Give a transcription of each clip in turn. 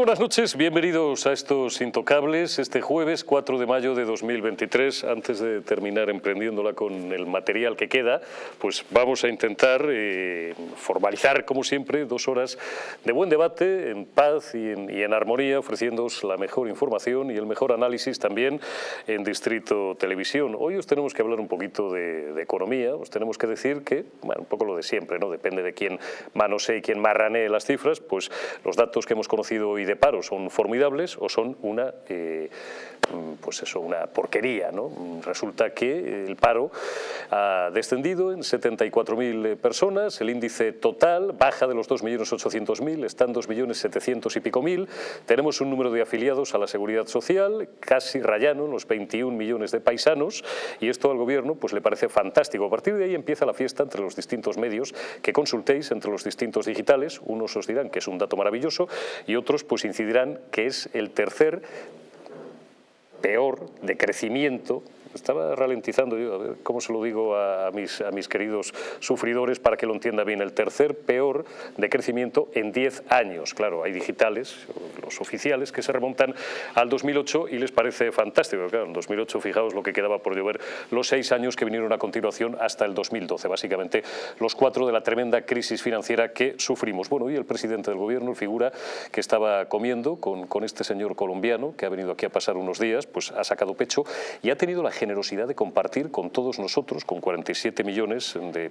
Buenas noches, bienvenidos a estos Intocables, este jueves 4 de mayo de 2023. Antes de terminar emprendiéndola con el material que queda, pues vamos a intentar eh, formalizar, como siempre, dos horas de buen debate, en paz y en, armonía, ofreciéndoos la mejor información y el mejor análisis también en Distrito Televisión. Hoy os tenemos que hablar un poquito de, economía, os tenemos que decir que, bueno, un poco lo de siempre, ¿no? Depende de quién manosee y quién marranee las cifras, pues los datos que hemos conocido y de paro son formidables o son una, eh, pues eso, una porquería. ¿no? Resulta que el paro ha descendido en 74.000 personas, el índice total baja de los 2.800.000, están 2.700.000 y pico mil, tenemos un número de afiliados a la Seguridad Social casi rayano, los 21 millones de paisanos, y esto al gobierno pues le parece fantástico. A partir de ahí empieza la fiesta entre los distintos medios que consultéis, entre los distintos digitales, unos os dirán que es un dato maravilloso y otros pues incidirán que es el tercer peor de crecimiento estaba ralentizando yo, a ver cómo se lo digo a mis, a mis queridos sufridores para que lo entienda bien. El tercer peor de crecimiento en 10 años. Claro, hay digitales, los oficiales, que se remontan al 2008 y les parece fantástico. Claro, en 2008, fijaos lo que quedaba por llover, los seis años que vinieron a continuación hasta el 2012. Básicamente, los cuatro de la tremenda crisis financiera que sufrimos. Bueno, y el presidente del gobierno, figura que estaba comiendo con, con este señor colombiano, que ha venido aquí a pasar unos días, pues ha sacado pecho y ha tenido la generosidad de compartir con todos nosotros, con 47 millones de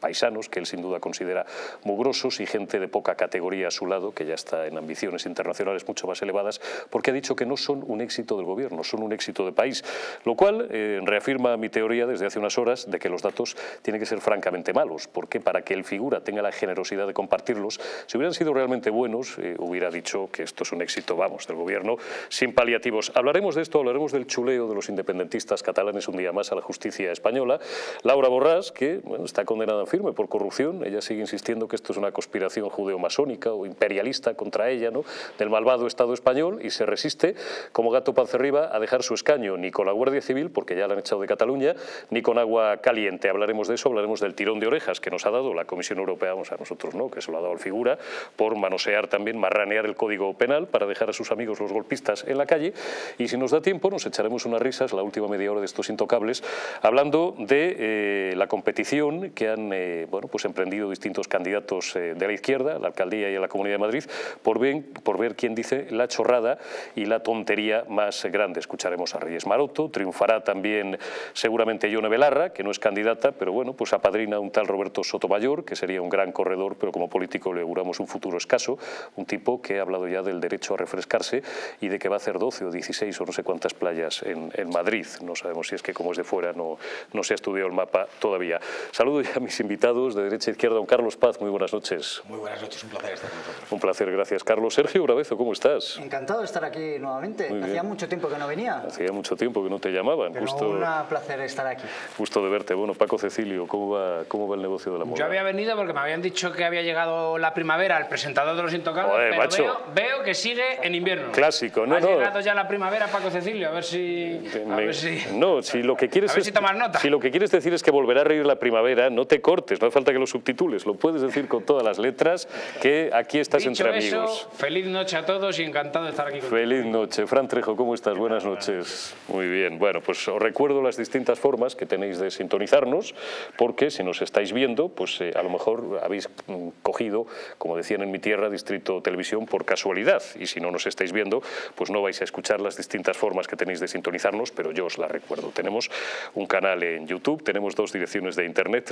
paisanos que él sin duda considera mugrosos y gente de poca categoría a su lado, que ya está en ambiciones internacionales mucho más elevadas, porque ha dicho que no son un éxito del gobierno, son un éxito de país, lo cual eh, reafirma mi teoría desde hace unas horas de que los datos tienen que ser francamente malos, porque para que el figura tenga la generosidad de compartirlos, si hubieran sido realmente buenos, eh, hubiera dicho que esto es un éxito, vamos, del gobierno, sin paliativos. Hablaremos de esto, hablaremos del chuleo de los independentistas catalanes un día más a la justicia española. Laura Borrás, que bueno, está condenada firme por corrupción. Ella sigue insistiendo que esto es una conspiración judeo-masónica o imperialista contra ella, ¿no? del malvado Estado español, y se resiste como gato arriba a dejar su escaño ni con la Guardia Civil, porque ya la han echado de Cataluña, ni con agua caliente. Hablaremos de eso, hablaremos del tirón de orejas que nos ha dado la Comisión Europea, vamos a nosotros no, que se lo ha dado al figura, por manosear también, marranear el Código Penal para dejar a sus amigos los golpistas en la calle. Y si nos da tiempo, nos echaremos unas risas la última media hora de estos intocables, hablando de eh, la competición que han eh, bueno, pues emprendido distintos candidatos eh, de la izquierda, la alcaldía y a la Comunidad de Madrid, por, por ver quién dice la chorrada y la tontería más grande. Escucharemos a Reyes Maroto, triunfará también seguramente Yone Belarra, que no es candidata, pero bueno, pues apadrina un tal Roberto Sotomayor, que sería un gran corredor, pero como político le auguramos un futuro escaso, un tipo que ha hablado ya del derecho a refrescarse y de que va a hacer 12 o 16 o no sé cuántas playas en, en Madrid. No sabemos si es que como es de fuera no, no se ha estudiado el mapa todavía. Saludo ya a mis invitados de derecha a izquierda, don Carlos Paz, muy buenas noches. Muy buenas noches, un placer estar con vosotros. Un placer, gracias Carlos. Sergio Bravezo, ¿cómo estás? Encantado de estar aquí nuevamente, hacía mucho tiempo que no venía. Hacía mucho tiempo que no te llamaban. Pero justo, un placer estar aquí. Justo de verte. Bueno, Paco Cecilio, ¿cómo va, cómo va el negocio de la moda? Yo había venido porque me habían dicho que había llegado la primavera, el presentador de Los Intocables, Joder, pero macho. Veo, veo, que sigue en invierno. Clásico, no, ha no. llegado ya la primavera, Paco Cecilio, a ver si... A ver si... No, si lo que quieres A ver es- si tomas nota. si lo que quieres decir es que volverá a reír la primavera, no te cortes, no hace falta que lo subtitules, lo puedes decir con todas las letras, que aquí estás Dicho entre eso, amigos. feliz noche a todos y encantado de estar aquí contigo. Feliz noche. Fran Trejo, ¿cómo estás? Buenas noches. Muy bien. Bueno, pues os recuerdo las distintas formas que tenéis de sintonizarnos, porque si nos estáis viendo, pues eh, a lo mejor habéis mm, cogido, como decían en mi tierra, Distrito Televisión por casualidad. Y si no nos estáis viendo, pues no vais a escuchar las distintas formas que tenéis de sintonizarnos, pero yo os las recuerdo. Tenemos un canal en YouTube, tenemos dos direcciones de internet,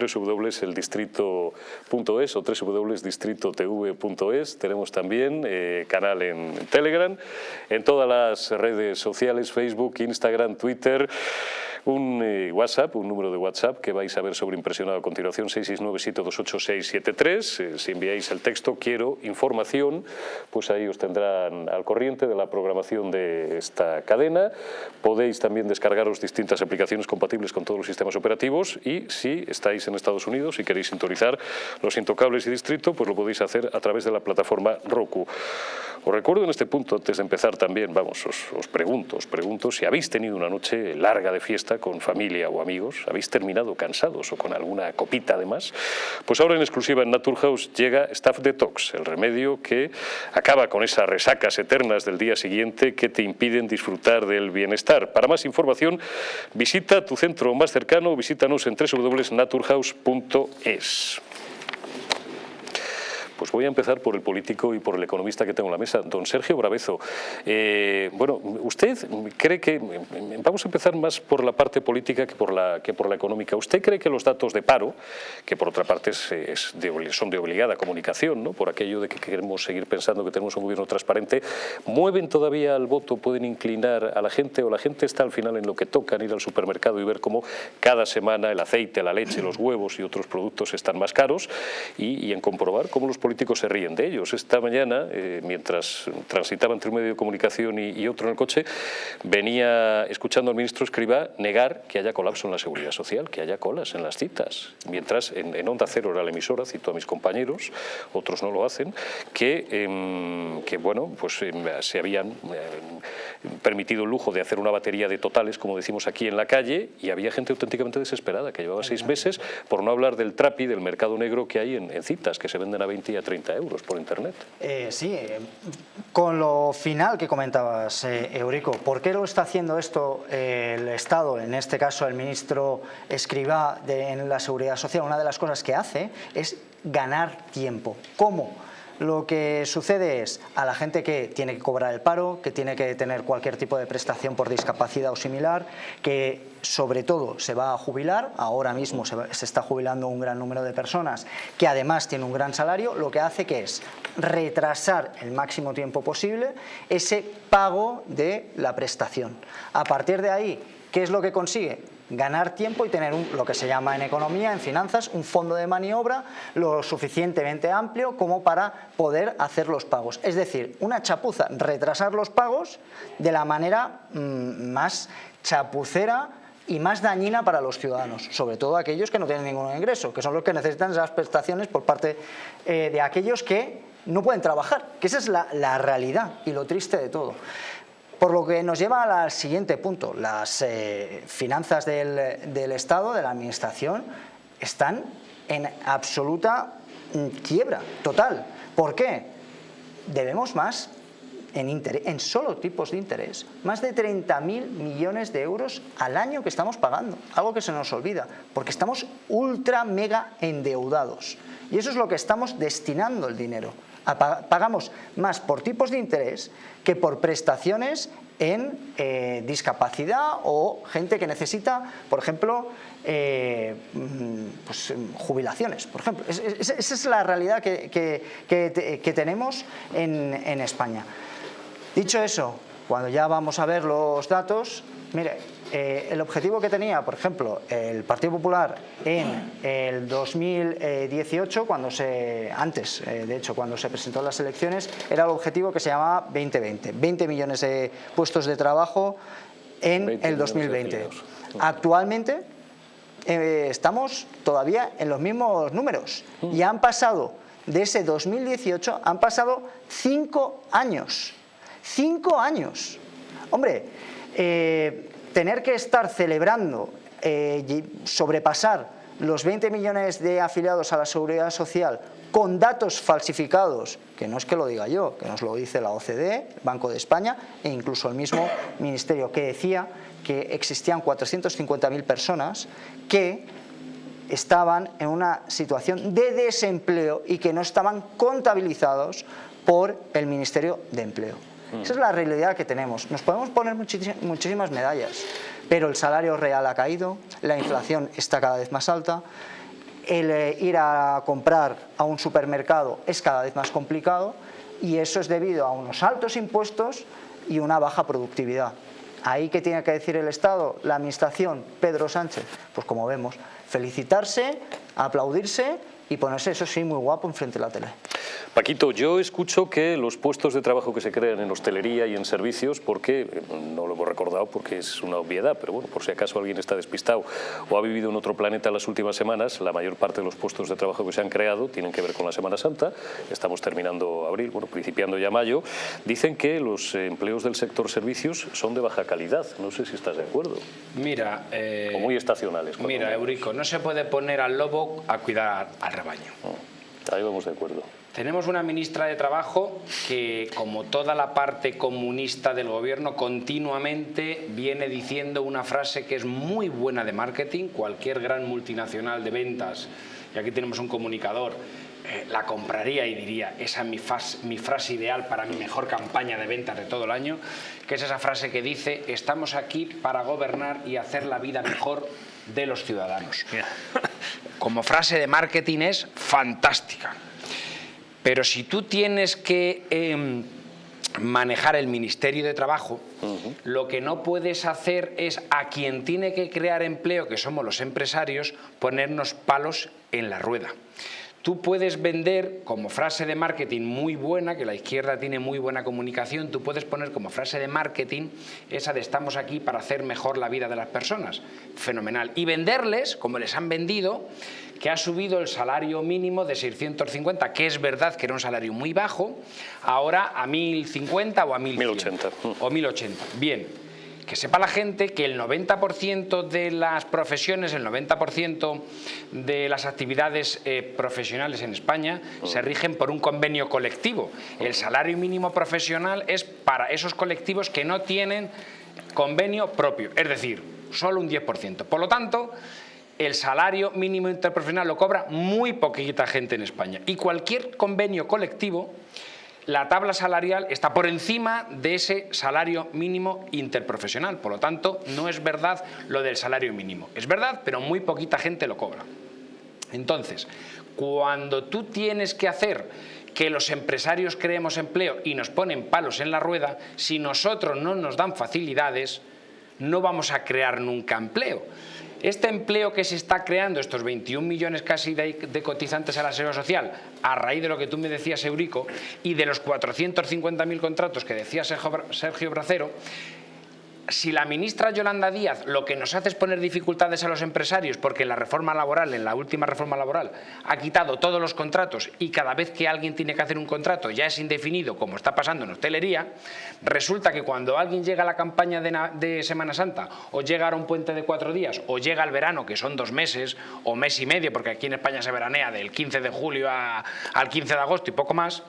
www.eldistrito.es o www.distritotv.es. Tenemos también eh, canal en Telegram, en todas las redes sociales, Facebook, Instagram, Twitter, un eh, WhatsApp, un número de WhatsApp que vais a ver sobreimpresionado a continuación, 669-728-673. Eh, si enviáis el texto quiero información, pues ahí os tendrán al corriente de la programación de esta cadena. Podéis también descargaros distintas aplicaciones compatibles con todos los sistemas operativos y si estáis en Estados Unidos y queréis sintonizar los intocables y distrito, pues lo podéis hacer a través de la plataforma Roku. Os recuerdo en este punto, antes de empezar también, vamos, os, os pregunto, os pregunto si habéis tenido una noche larga de fiesta con familia o amigos, habéis terminado cansados o con alguna copita además, pues ahora en exclusiva en Naturhaus llega Staff Detox, el remedio que acaba con esas resacas eternas del día siguiente que te impiden disfrutar del bienestar. Para más información, visita tu centro más cercano, visítanos en www.naturhaus.es. Pues voy a empezar por el político y por el economista que tengo en la mesa, don Sergio Bravezo. Eh, bueno, ¿usted cree que, vamos a empezar más por la parte política que por la, que por la económica, ¿usted cree que los datos de paro, que por otra parte son de obligada comunicación, ¿no? por aquello de que queremos seguir pensando que tenemos un gobierno transparente, mueven todavía al voto, pueden inclinar a la gente o la gente está al final en lo que toca, ir al supermercado y ver cómo cada semana el aceite, la leche, los huevos y otros productos están más caros y, y en comprobar cómo los políticos se ríen de ellos. Esta mañana, eh, mientras transitaba entre un medio de comunicación y, otro en el coche, venía escuchando al ministro Escriba negar que haya colapso en la seguridad social, que haya colas en las citas. Mientras en, Onda Cero era la emisora, cito a mis compañeros, otros no lo hacen, que, em, que bueno, pues em, se habían em, permitido el lujo de hacer una batería de totales, como decimos aquí en la calle, y había gente auténticamente desesperada, que llevaba seis meses, por no hablar del trapi, del mercado negro que hay en, en citas, que se venden a 20 y 30 euros por internet. Eh, sí, eh, con lo final que comentabas, eh, Eurico, ¿por qué lo está haciendo esto el Estado, en este caso el ministro Escribá en la Seguridad Social? Una de las cosas que hace es ganar tiempo. ¿Cómo? Lo que sucede es a la gente que tiene que cobrar el paro, que tiene que tener cualquier tipo de prestación por discapacidad o similar, que sobre todo se va a jubilar, ahora mismo se, está jubilando un gran número de personas, que además tiene un gran salario, lo que hace que es retrasar el máximo tiempo posible ese pago de la prestación. A partir de ahí, ¿qué es lo que consigue? Ganar tiempo y tener lo que se llama en economía, en finanzas, un fondo de maniobra lo suficientemente amplio como para poder hacer los pagos. Es decir, una chapuza, retrasar los pagos de la manera mm, más chapucera y más dañina para los ciudadanos, sobre todo aquellos que no tienen ningún ingreso, que son los que necesitan esas prestaciones por parte eh, de aquellos que no pueden trabajar, que esa es la realidad y lo triste de todo. Por lo que nos lleva al siguiente punto, las eh, finanzas del, Estado, de la Administración, están en absoluta mm, quiebra total. ¿Por qué? Debemos más en, en solo tipos de interés, más de 30.000 millones de euros al año que estamos pagando, algo que se nos olvida, porque estamos ultra mega endeudados. Y eso es lo que estamos destinando el dinero pagamos más por tipos de interés que por prestaciones en eh, discapacidad o gente que necesita, por ejemplo, eh, mm, pues, em, jubilaciones, por ejemplo. esa es la realidad que, tenemos en, en España. Dicho eso, cuando ya vamos a ver los datos, mire, eh, el objetivo que tenía, por ejemplo, el Partido Popular en el 2018, cuando se, antes, eh, de hecho, cuando se presentó las elecciones, era el objetivo que se llamaba 2020, 20 millones de puestos de trabajo en el 2020. Actualmente eh, estamos todavía en los mismos números y han pasado, de ese 2018, han pasado cinco años. Cinco años. Hombre, tener que estar celebrando, eh, sobrepasar los 20 millones de afiliados a la Seguridad Social con datos falsificados, que no es que lo diga yo, que nos lo dice la OCDE, Banco de España e incluso el mismo Ministerio, que decía que existían 450.000 personas que estaban en una situación de desempleo y que no estaban contabilizados por el Ministerio de Empleo. Mm. Esa es la realidad que tenemos. Nos podemos poner muchísimas medallas, pero el salario real ha caído, la inflación está cada vez más alta, el eh, ir a comprar a un supermercado es cada vez más complicado y eso es debido a unos altos impuestos y una baja productividad. Ahí que tiene que decir el Estado, la Administración, Pedro Sánchez, pues como vemos, felicitarse, aplaudirse y ponerse eso sí muy guapo enfrente de la tele. Paquito, yo escucho que los puestos de trabajo que se crean en hostelería y en servicios, porque, no lo hemos recordado porque es una obviedad, pero bueno, por si acaso alguien está despistado o ha vivido en otro planeta las últimas semanas, la mayor parte de los puestos de trabajo que se han creado tienen que ver con la Semana Santa, estamos terminando abril, bueno, principiando ya mayo, dicen que los empleos del sector servicios son de baja calidad, no sé si estás de acuerdo. Mira... Eh, o muy estacionales. Mira, Eurico, no se puede poner al lobo a cuidar al rebaño. Oh, ahí vamos de acuerdo. Tenemos una ministra de Trabajo que, como toda la parte comunista del gobierno, continuamente viene diciendo una frase que es muy buena de marketing. Cualquier gran multinacional de ventas, y aquí tenemos un comunicador, eh, la compraría y diría, esa es mi, mi frase ideal para mi mejor campaña de ventas de todo el año, que es esa frase que dice, estamos aquí para gobernar y hacer la vida mejor de los ciudadanos. Como frase de marketing es fantástica. Pero si tú tienes que em, manejar el Ministerio de Trabajo, lo que no puedes hacer es a quien tiene que crear empleo, que somos los empresarios, ponernos palos en la rueda. Tú puedes vender como frase de marketing muy buena, que la izquierda tiene muy buena comunicación, tú puedes poner como frase de marketing esa de estamos aquí para hacer mejor la vida de las personas. Fenomenal. Y venderles, como les han vendido, que ha subido el salario mínimo de 650, que es verdad que era un salario muy bajo, ahora a 1050 o a 1080. O 1080. Bien, que sepa la gente que el 90% de las profesiones, el 90% de las actividades eh, profesionales en España se rigen por un convenio colectivo. El salario mínimo profesional es para esos colectivos que no tienen convenio propio, es decir, solo un 10%. Por lo tanto, el salario mínimo interprofesional lo cobra muy poquita gente en España y cualquier convenio colectivo la tabla salarial está por encima de ese salario mínimo interprofesional. Por lo tanto, no es verdad lo del salario mínimo. Es verdad, pero muy poquita gente lo cobra. Entonces, cuando tú tienes que hacer que los empresarios creemos empleo y nos ponen palos en la rueda, si nosotros no nos dan facilidades, no vamos a crear nunca empleo. Este empleo que se está creando, estos 21 millones casi de, cotizantes a la seguridad social, a raíz de lo que tú me decías, Eurico, y de los 450.000 contratos que decía Sergio Bracero, si la ministra Yolanda Díaz lo que nos hace es poner dificultades a los empresarios porque en la reforma laboral, en la última reforma laboral, ha quitado todos los contratos y cada vez que alguien tiene que hacer un contrato ya es indefinido, como está pasando en hostelería, resulta que cuando alguien llega a la campaña de, Semana Santa o llega a un puente de cuatro días o llega al verano, que son dos meses o mes y medio, porque aquí en España se veranea del 15 de julio al 15 de agosto y poco más,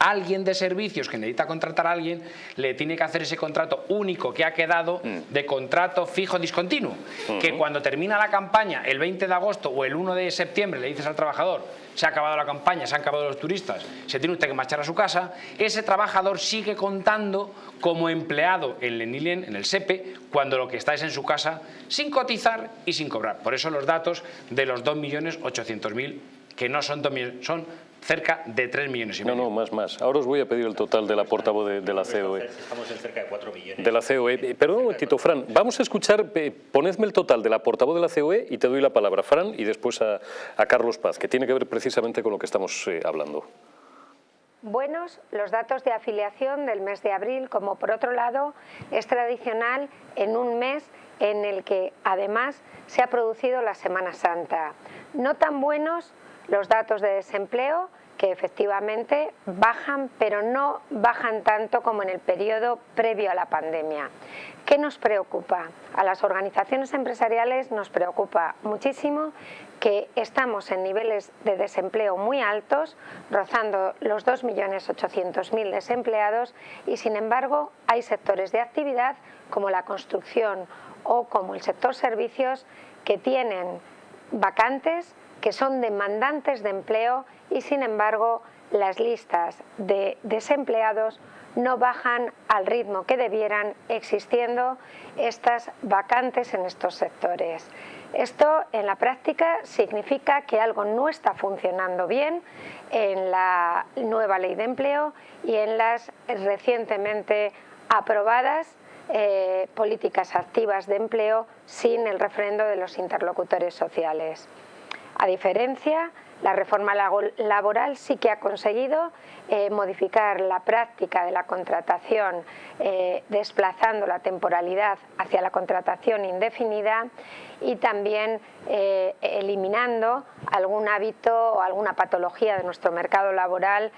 alguien de servicios que necesita contratar a alguien le tiene que hacer ese contrato único que ha quedado mm. de contrato fijo discontinuo. Que cuando termina la campaña el 20 de agosto o el 1 de septiembre le dices al trabajador se ha acabado la campaña, se han acabado los turistas, se tiene usted que marchar a su casa, ese trabajador sigue contando como empleado en Lenilien, en el SEPE, cuando lo que está es en su casa sin cotizar y sin cobrar. Por eso los datos de los 2.800.000 que no son 2 millones, son cerca de 3 millones y medio. No, no, más, más. Ahora os voy a pedir el total de la portavoz de, la COE. Estamos en cerca de 4 millones. De la COE. Perdón un momentito, Fran. Vamos a escuchar, eh, ponedme el total de la portavoz de la COE y te doy la palabra, Fran, y después a, Carlos Paz, que tiene que ver precisamente con lo que estamos eh, hablando. Buenos los datos de afiliación del mes de abril, como por otro lado es tradicional en un mes en el que además se ha producido la Semana Santa. No tan buenos los datos de desempleo que efectivamente bajan, pero no bajan tanto como en el periodo previo a la pandemia. ¿Qué nos preocupa? A las organizaciones empresariales nos preocupa muchísimo que estamos en niveles de desempleo muy altos, rozando los 2.800.000 desempleados y sin embargo hay sectores de actividad como la construcción o como el sector servicios que tienen vacantes que son demandantes de empleo y sin embargo las listas de desempleados no bajan al ritmo que debieran existiendo estas vacantes en estos sectores. Esto en la práctica significa que algo no está funcionando bien en la nueva ley de empleo y en las recientemente aprobadas eh, políticas activas de empleo sin el refrendo de los interlocutores sociales. A diferencia La reforma laboral sí que ha conseguido eh, modificar la práctica de la contratación, eh, desplazando la temporalidad hacia la contratación indefinida y también eh, eliminando algún hábito o alguna patología de nuestro mercado laboral,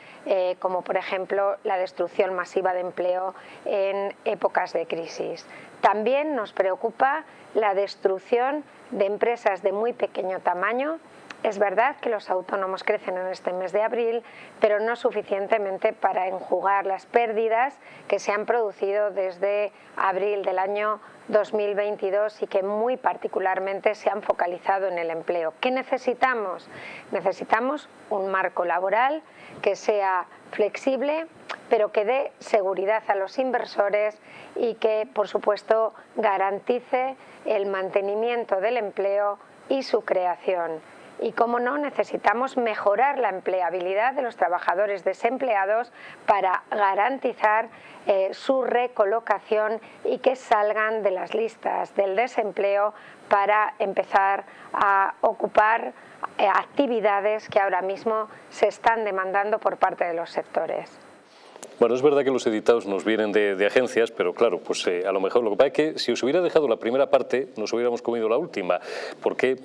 como por ejemplo la destrucción masiva de empleo en épocas de crisis. También nos preocupa la destrucción de empresas de muy pequeño tamaño. Es verdad que los autónomos crecen en este mes de abril, pero no suficientemente para enjugar las pérdidas que se han producido desde abril del año 2022 y que muy particularmente se han focalizado en el empleo. ¿Qué necesitamos? Necesitamos un marco laboral que sea flexible, pero que dé seguridad a los inversores y que, por supuesto, garantice el mantenimiento del empleo y su creación. Y, como no, necesitamos mejorar la empleabilidad de los trabajadores desempleados para garantizar eh, su recolocación y que salgan de las listas del desempleo para empezar a ocupar eh, actividades que ahora mismo se están demandando por parte de los sectores. Bueno, es verdad que los editados nos vienen de, agencias, pero claro, pues eh, a lo mejor lo que pasa es que si os hubiera dejado la primera parte, nos hubiéramos comido la última, porque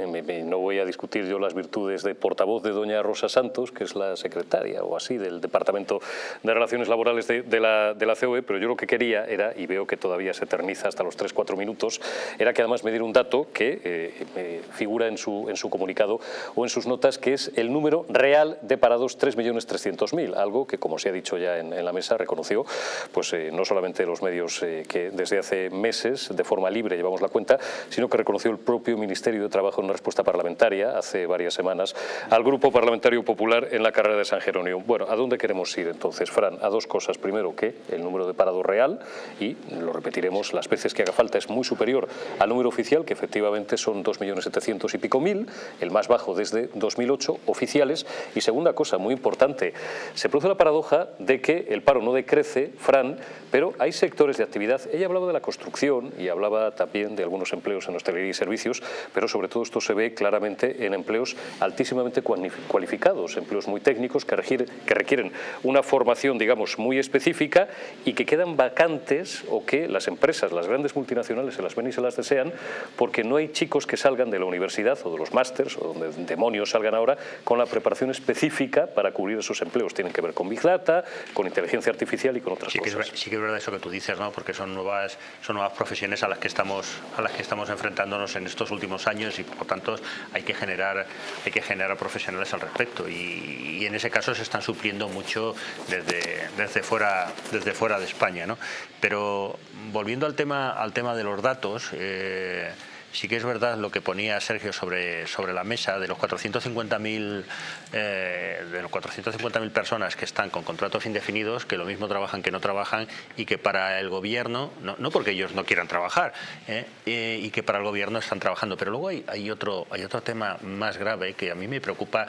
no voy a discutir yo las virtudes de portavoz de doña Rosa Santos, que es la secretaria o así del Departamento de Relaciones Laborales de, la, de la COE, pero yo lo que quería era, y veo que todavía se eterniza hasta los 3-4 minutos, era que además me diera un dato que eh, figura en su, en su comunicado o en sus notas, que es el número real de parados 3.300.000, algo que como se ha dicho ya en la mesa reconoció, pues eh, no solamente los medios eh, que desde hace meses de forma libre llevamos la cuenta, sino que reconoció el propio Ministerio de Trabajo en una respuesta parlamentaria hace varias semanas al Grupo Parlamentario Popular en la carrera de San Jerónimo. Bueno, ¿a dónde queremos ir entonces, Fran? A dos cosas. Primero, que el número de parados real, y lo repetiremos las veces que haga falta, es muy superior al número oficial, que efectivamente son 2.700.000 y pico mil, el más bajo desde 2008, oficiales. Y segunda cosa, muy importante, se produce la paradoja de que el paro no decrece, Fran, pero hay sectores de actividad. Ella hablaba de la construcción y hablaba también de algunos empleos en hostelería y servicios, pero sobre todo esto se ve claramente en empleos altísimamente cualificados, empleos muy técnicos que que requieren una formación, digamos, muy específica y que quedan vacantes o que las empresas, las grandes multinacionales se las ven y se las desean porque no hay chicos que salgan de la universidad o de los másters o donde demonios salgan ahora con la preparación específica para cubrir esos empleos. Tienen que ver con Big Data, con inteligencia artificial y con otras sí cosas. Que es, sí que es verdad eso que tú dices, ¿no? porque son nuevas, son nuevas profesiones a las, que estamos, a las que estamos enfrentándonos en estos últimos años y por tanto hay que generar, hay que generar profesionales al respecto y, en ese caso se están supliendo mucho desde, desde, fuera, desde fuera de España. ¿no? Pero volviendo al tema, al tema de los datos, eh, sí que es verdad lo que ponía Sergio sobre, sobre la mesa de los 450.000 eh, de los 450.000 personas que están con contratos indefinidos, que lo mismo trabajan que no trabajan y que para el gobierno, no, porque ellos no quieran trabajar, eh, eh, y que para el gobierno están trabajando. Pero luego hay, hay, otro, hay otro tema más grave que a mí me preocupa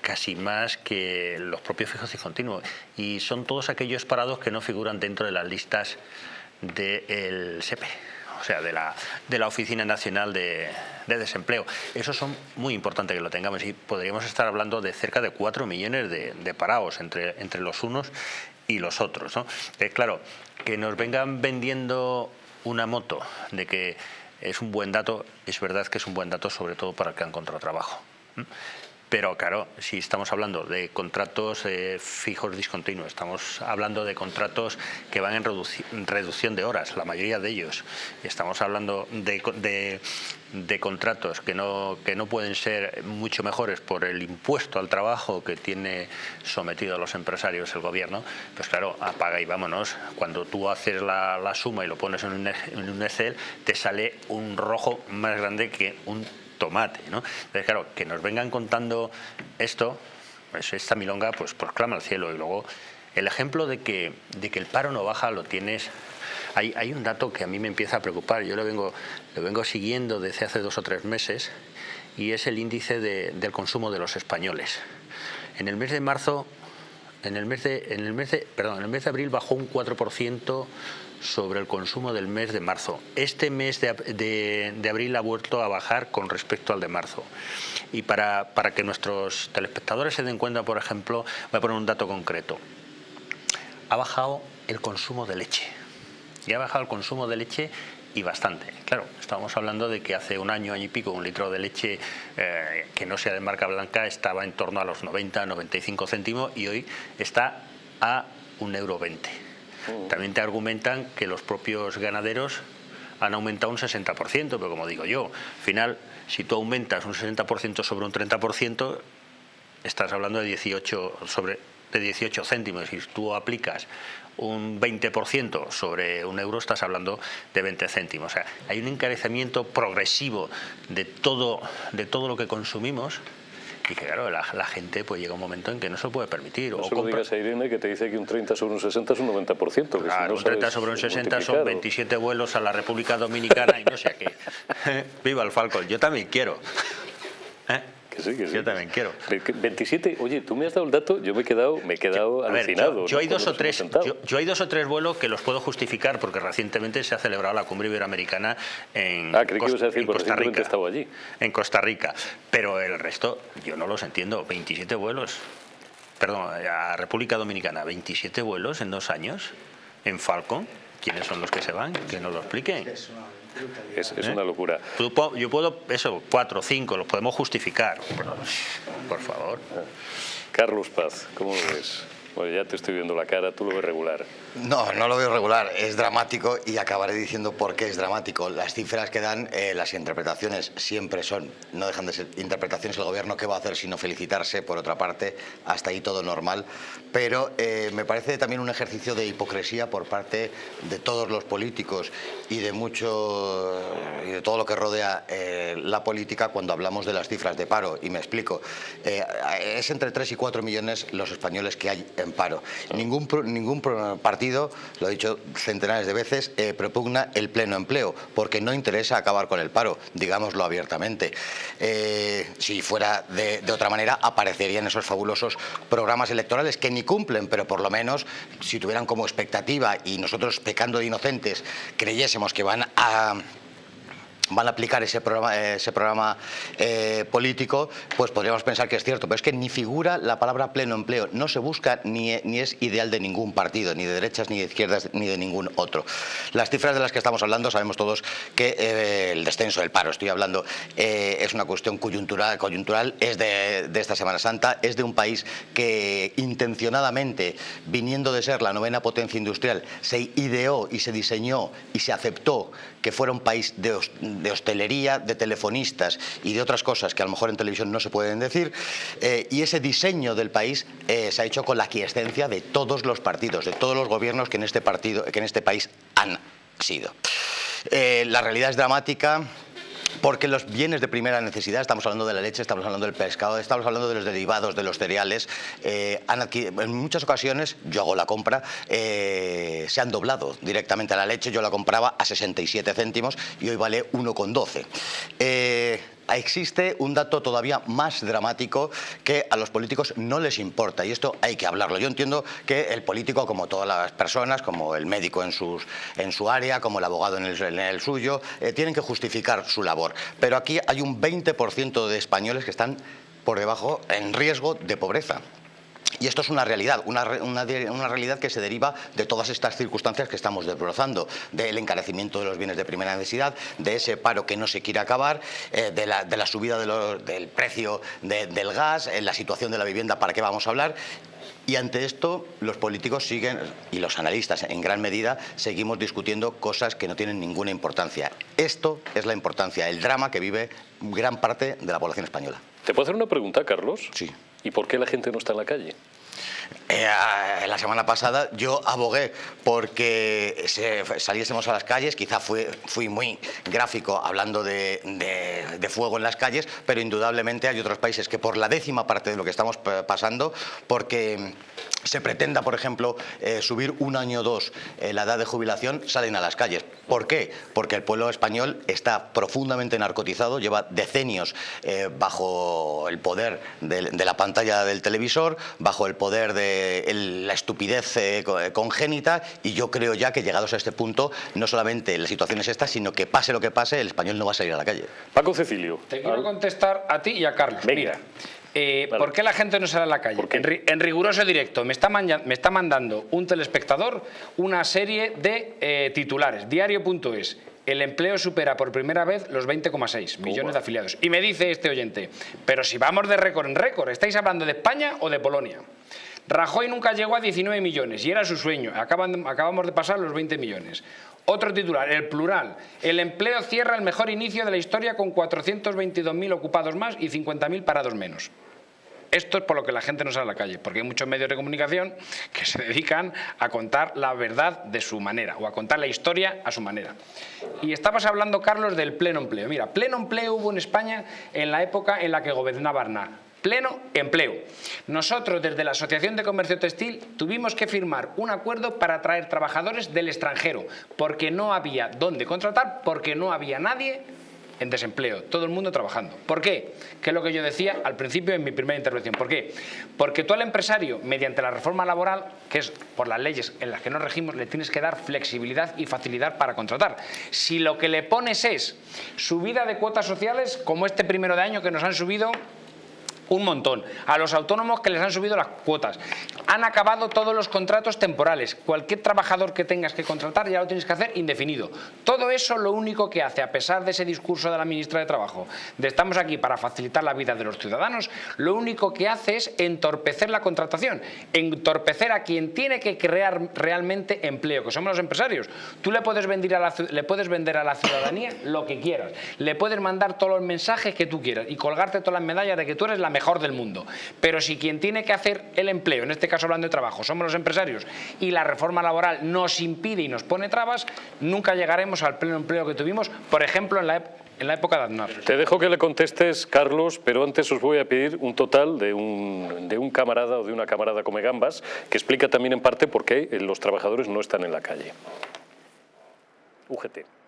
casi más que los propios fijos y continuos. Y son todos aquellos parados que no figuran dentro de las listas del SEPE o sea, de la, de la Oficina Nacional de, Desempleo. Eso son muy importante que lo tengamos y podríamos estar hablando de cerca de 4 millones de, parados entre, entre los unos y los otros. ¿no? Eh, claro, que nos vengan vendiendo una moto de que es un buen dato, es verdad que es un buen dato sobre todo para el que han encontrado trabajo. Pero claro, si estamos hablando de contratos eh, fijos discontinuos, estamos hablando de contratos que van en reducción de horas, la mayoría de ellos. Estamos hablando de, contratos que no, que no pueden ser mucho mejores por el impuesto al trabajo que tiene sometido a los empresarios el gobierno, pues claro, apaga y vámonos. Cuando tú haces la, suma y lo pones en un, en un Excel, te sale un rojo más grande que un tomate. ¿no? Entonces, claro, que nos vengan contando esto, pues esta milonga, pues proclama al cielo. Y luego, el ejemplo de que, de que el paro no baja lo tienes... Hay, hay un dato que a mí me empieza a preocupar, yo lo vengo, lo vengo siguiendo desde hace dos o tres meses, y es el índice del consumo de los españoles. En el mes de marzo en el mes de, en el mes de, perdón, en el mes de abril bajó un 4% sobre el consumo del mes de marzo. Este mes de, abril ha vuelto a bajar con respecto al de marzo. Y para, para que nuestros telespectadores se den cuenta, por ejemplo, voy a poner un dato concreto. Ha bajado el consumo de leche. Y ha bajado el consumo de leche y bastante. Claro, estamos hablando de que hace un año, año y pico, un litro de leche eh, que no sea de marca blanca estaba en torno a los 90, 95 céntimos y hoy está a un euro 20. Mm. También te argumentan que los propios ganaderos han aumentado un 60%, pero como digo yo, al final, si tú aumentas un 60% sobre un 30%, estás hablando de 18 sobre de 18 céntimos. Si tú aplicas un 20% sobre un euro, estás hablando de 20 céntimos. O sea, hay un encarecimiento progresivo de todo, de todo lo que consumimos y que claro, la, gente pues llega un momento en que no se lo puede permitir. No o solo digas a Irene que te dice que un 30 sobre un 60 es un 90%. claro, un 30 sobre un 60 son 27 vuelos a la República Dominicana y no sé a qué. Viva el Falcon, yo también quiero. ¿Eh? Que sí, que sí. Yo también quiero. 27, oye, tú me has dado el dato, yo me he quedado, me he quedado alucinado. yo, hay dos o tres, yo, hay dos o tres vuelos que los puedo justificar porque recientemente se ha celebrado la cumbre iberoamericana en, ah, creí que ibas a decir, Costa Rica. Estaba allí. En Costa Rica. Pero el resto, yo no los entiendo. 27 vuelos. Perdón, a República Dominicana, 27 vuelos en dos años en Falcon. ¿Quiénes son los que se van? Que nos lo expliquen. Es, ¿Eh? una locura. Yo puedo, eso, cuatro o cinco, los podemos justificar. Por favor. Carlos Paz, ¿cómo lo ves? Bueno, ya te estoy viendo la cara, tú lo ves regular. No, no lo veo regular, es dramático y acabaré diciendo por qué es dramático. Las cifras que dan, eh, las interpretaciones siempre son, no dejan de ser interpretaciones. El gobierno, ¿qué va a hacer sino felicitarse? Por otra parte, hasta ahí todo normal. Pero eh, me parece también un ejercicio de hipocresía por parte de todos los políticos y de mucho y de todo lo que rodea eh, la política cuando hablamos de las cifras de paro. Y me explico. es entre 3 y 4 millones los españoles que hay en paro. Ningún, ningún partido lo he dicho centenares de veces, eh, propugna el pleno empleo, porque no interesa acabar con el paro, digámoslo abiertamente. Eh, si fuera de, otra manera, aparecerían esos fabulosos programas electorales que ni cumplen, pero por lo menos si tuvieran como expectativa y nosotros pecando de inocentes creyésemos que van a van a aplicar ese programa, ese programa eh, político, pues podríamos pensar que es cierto, pero es que ni figura la palabra pleno empleo, no se busca ni, ni es ideal de ningún partido, ni de derechas, ni de izquierdas, ni de ningún otro. Las cifras de las que estamos hablando sabemos todos que eh, el descenso del paro, estoy hablando, eh, es una cuestión coyuntural, coyuntural es de, de esta Semana Santa, es de un país que intencionadamente, viniendo de ser la novena potencia industrial, se ideó y se diseñó y se aceptó que fuera un país de, hostelería, de telefonistas y de otras cosas que a lo mejor en televisión no se pueden decir, eh, y ese diseño del país eh, se ha hecho con la aquiescencia de todos los partidos, de todos los gobiernos que en este, partido, que en este país han sido. Eh, la realidad es dramática, porque los bienes de primera necesidad, estamos hablando de la leche, estamos hablando del pescado, estamos hablando de los derivados, de los cereales, eh, en muchas ocasiones, yo hago la compra, eh, se han doblado directamente a la leche, yo la compraba a 67 céntimos y hoy vale 1,12 existe un dato todavía más dramático que a los políticos no les importa y esto hay que hablarlo. Yo entiendo que el político, como todas las personas, como el médico en, en su área, como el abogado en el, suyo, eh, tienen que justificar su labor. Pero aquí hay un 20% de españoles que están por debajo en riesgo de pobreza. Y esto es una realidad, una, realidad que se deriva de todas estas circunstancias que estamos desbrozando, del encarecimiento de los bienes de primera necesidad, de ese paro que no se quiere acabar, eh, de, la, subida del precio del gas, la situación de la vivienda, ¿para qué vamos a hablar? Y ante esto, los políticos siguen, y los analistas en gran medida, seguimos discutiendo cosas que no tienen ninguna importancia. Esto es la importancia, el drama que vive gran parte de la población española. ¿Te puedo hacer una pregunta, Carlos? Sí. ¿Y por qué la gente no está en la calle? Eh, la semana pasada yo abogué porque saliésemos a las calles, quizá fui, muy gráfico hablando de, fuego en las calles, pero indudablemente hay otros países que por la décima parte de lo que estamos pasando, porque se pretenda, por ejemplo, eh, subir un año o dos eh, la edad de jubilación, salen a las calles. ¿Por qué? Porque el pueblo español está profundamente narcotizado, lleva decenios bajo el poder de, la pantalla del televisor, bajo el poder de de la estupidez eh, congénita y yo creo ya que llegados a este punto, no solamente la situación es esta, sino que pase lo que pase, el español no va a salir a la calle. Paco Cecilio. Te quiero contestar a ti y a Carlos. Mira, eh, ¿Por qué la gente no sale a la calle? En, riguroso directo, me está, me está, mandando un telespectador una serie de eh, titulares. Diario.es. El empleo supera por primera vez los 20,6 millones de afiliados. Y me dice este oyente, pero si vamos de récord en récord, ¿estáis hablando de España o de Polonia? Rajoy nunca llegó a 19 millones y era su sueño. acabamos de pasar los 20 millones. Otro titular, el plural. El empleo cierra el mejor inicio de la historia con 422.000 ocupados más y 50.000 parados menos. Esto es por lo que la gente no sale a la calle, porque hay muchos medios de comunicación que se dedican a contar la verdad de su manera o a contar la historia a su manera. Y estabas hablando, Carlos, del pleno empleo. Mira, pleno empleo hubo en España en la época en la que gobernaba Arnar pleno empleo. Nosotros desde la Asociación de Comercio Textil tuvimos que firmar un acuerdo para traer trabajadores del extranjero porque no había dónde contratar, porque no había nadie en desempleo, todo el mundo trabajando. ¿Por qué? Que es lo que yo decía al principio en mi primera intervención. ¿Por qué? Porque tú al empresario, mediante la reforma laboral, que es por las leyes en las que nos regimos, le tienes que dar flexibilidad y facilidad para contratar. Si lo que le pones es subida de cuotas sociales, como este primero de año que nos han subido un montón. A los autónomos que les han subido las cuotas. Han acabado todos los contratos temporales. Cualquier trabajador que tengas que contratar ya lo tienes que hacer indefinido. Todo eso lo único que hace, a pesar de ese discurso de la ministra de Trabajo, de estamos aquí para facilitar la vida de los ciudadanos, lo único que hace es entorpecer la contratación, entorpecer a quien tiene que crear realmente empleo, que somos los empresarios. Tú le puedes vender a la, le puedes vender a la ciudadanía lo que quieras, le puedes mandar todos los mensajes que tú quieras y colgarte todas las medallas de que tú eres la mejor mejor del mundo. Pero si quien tiene que hacer el empleo, en este caso hablando de trabajo, somos los empresarios y la reforma laboral nos impide y nos pone trabas, nunca llegaremos al pleno empleo que tuvimos, por ejemplo, en la, en la época de Aznar. Te dejo que le contestes, Carlos, pero antes os voy a pedir un total de un, de un camarada o de una camarada come gambas que explica también en parte por qué los trabajadores no están en la calle. UGT.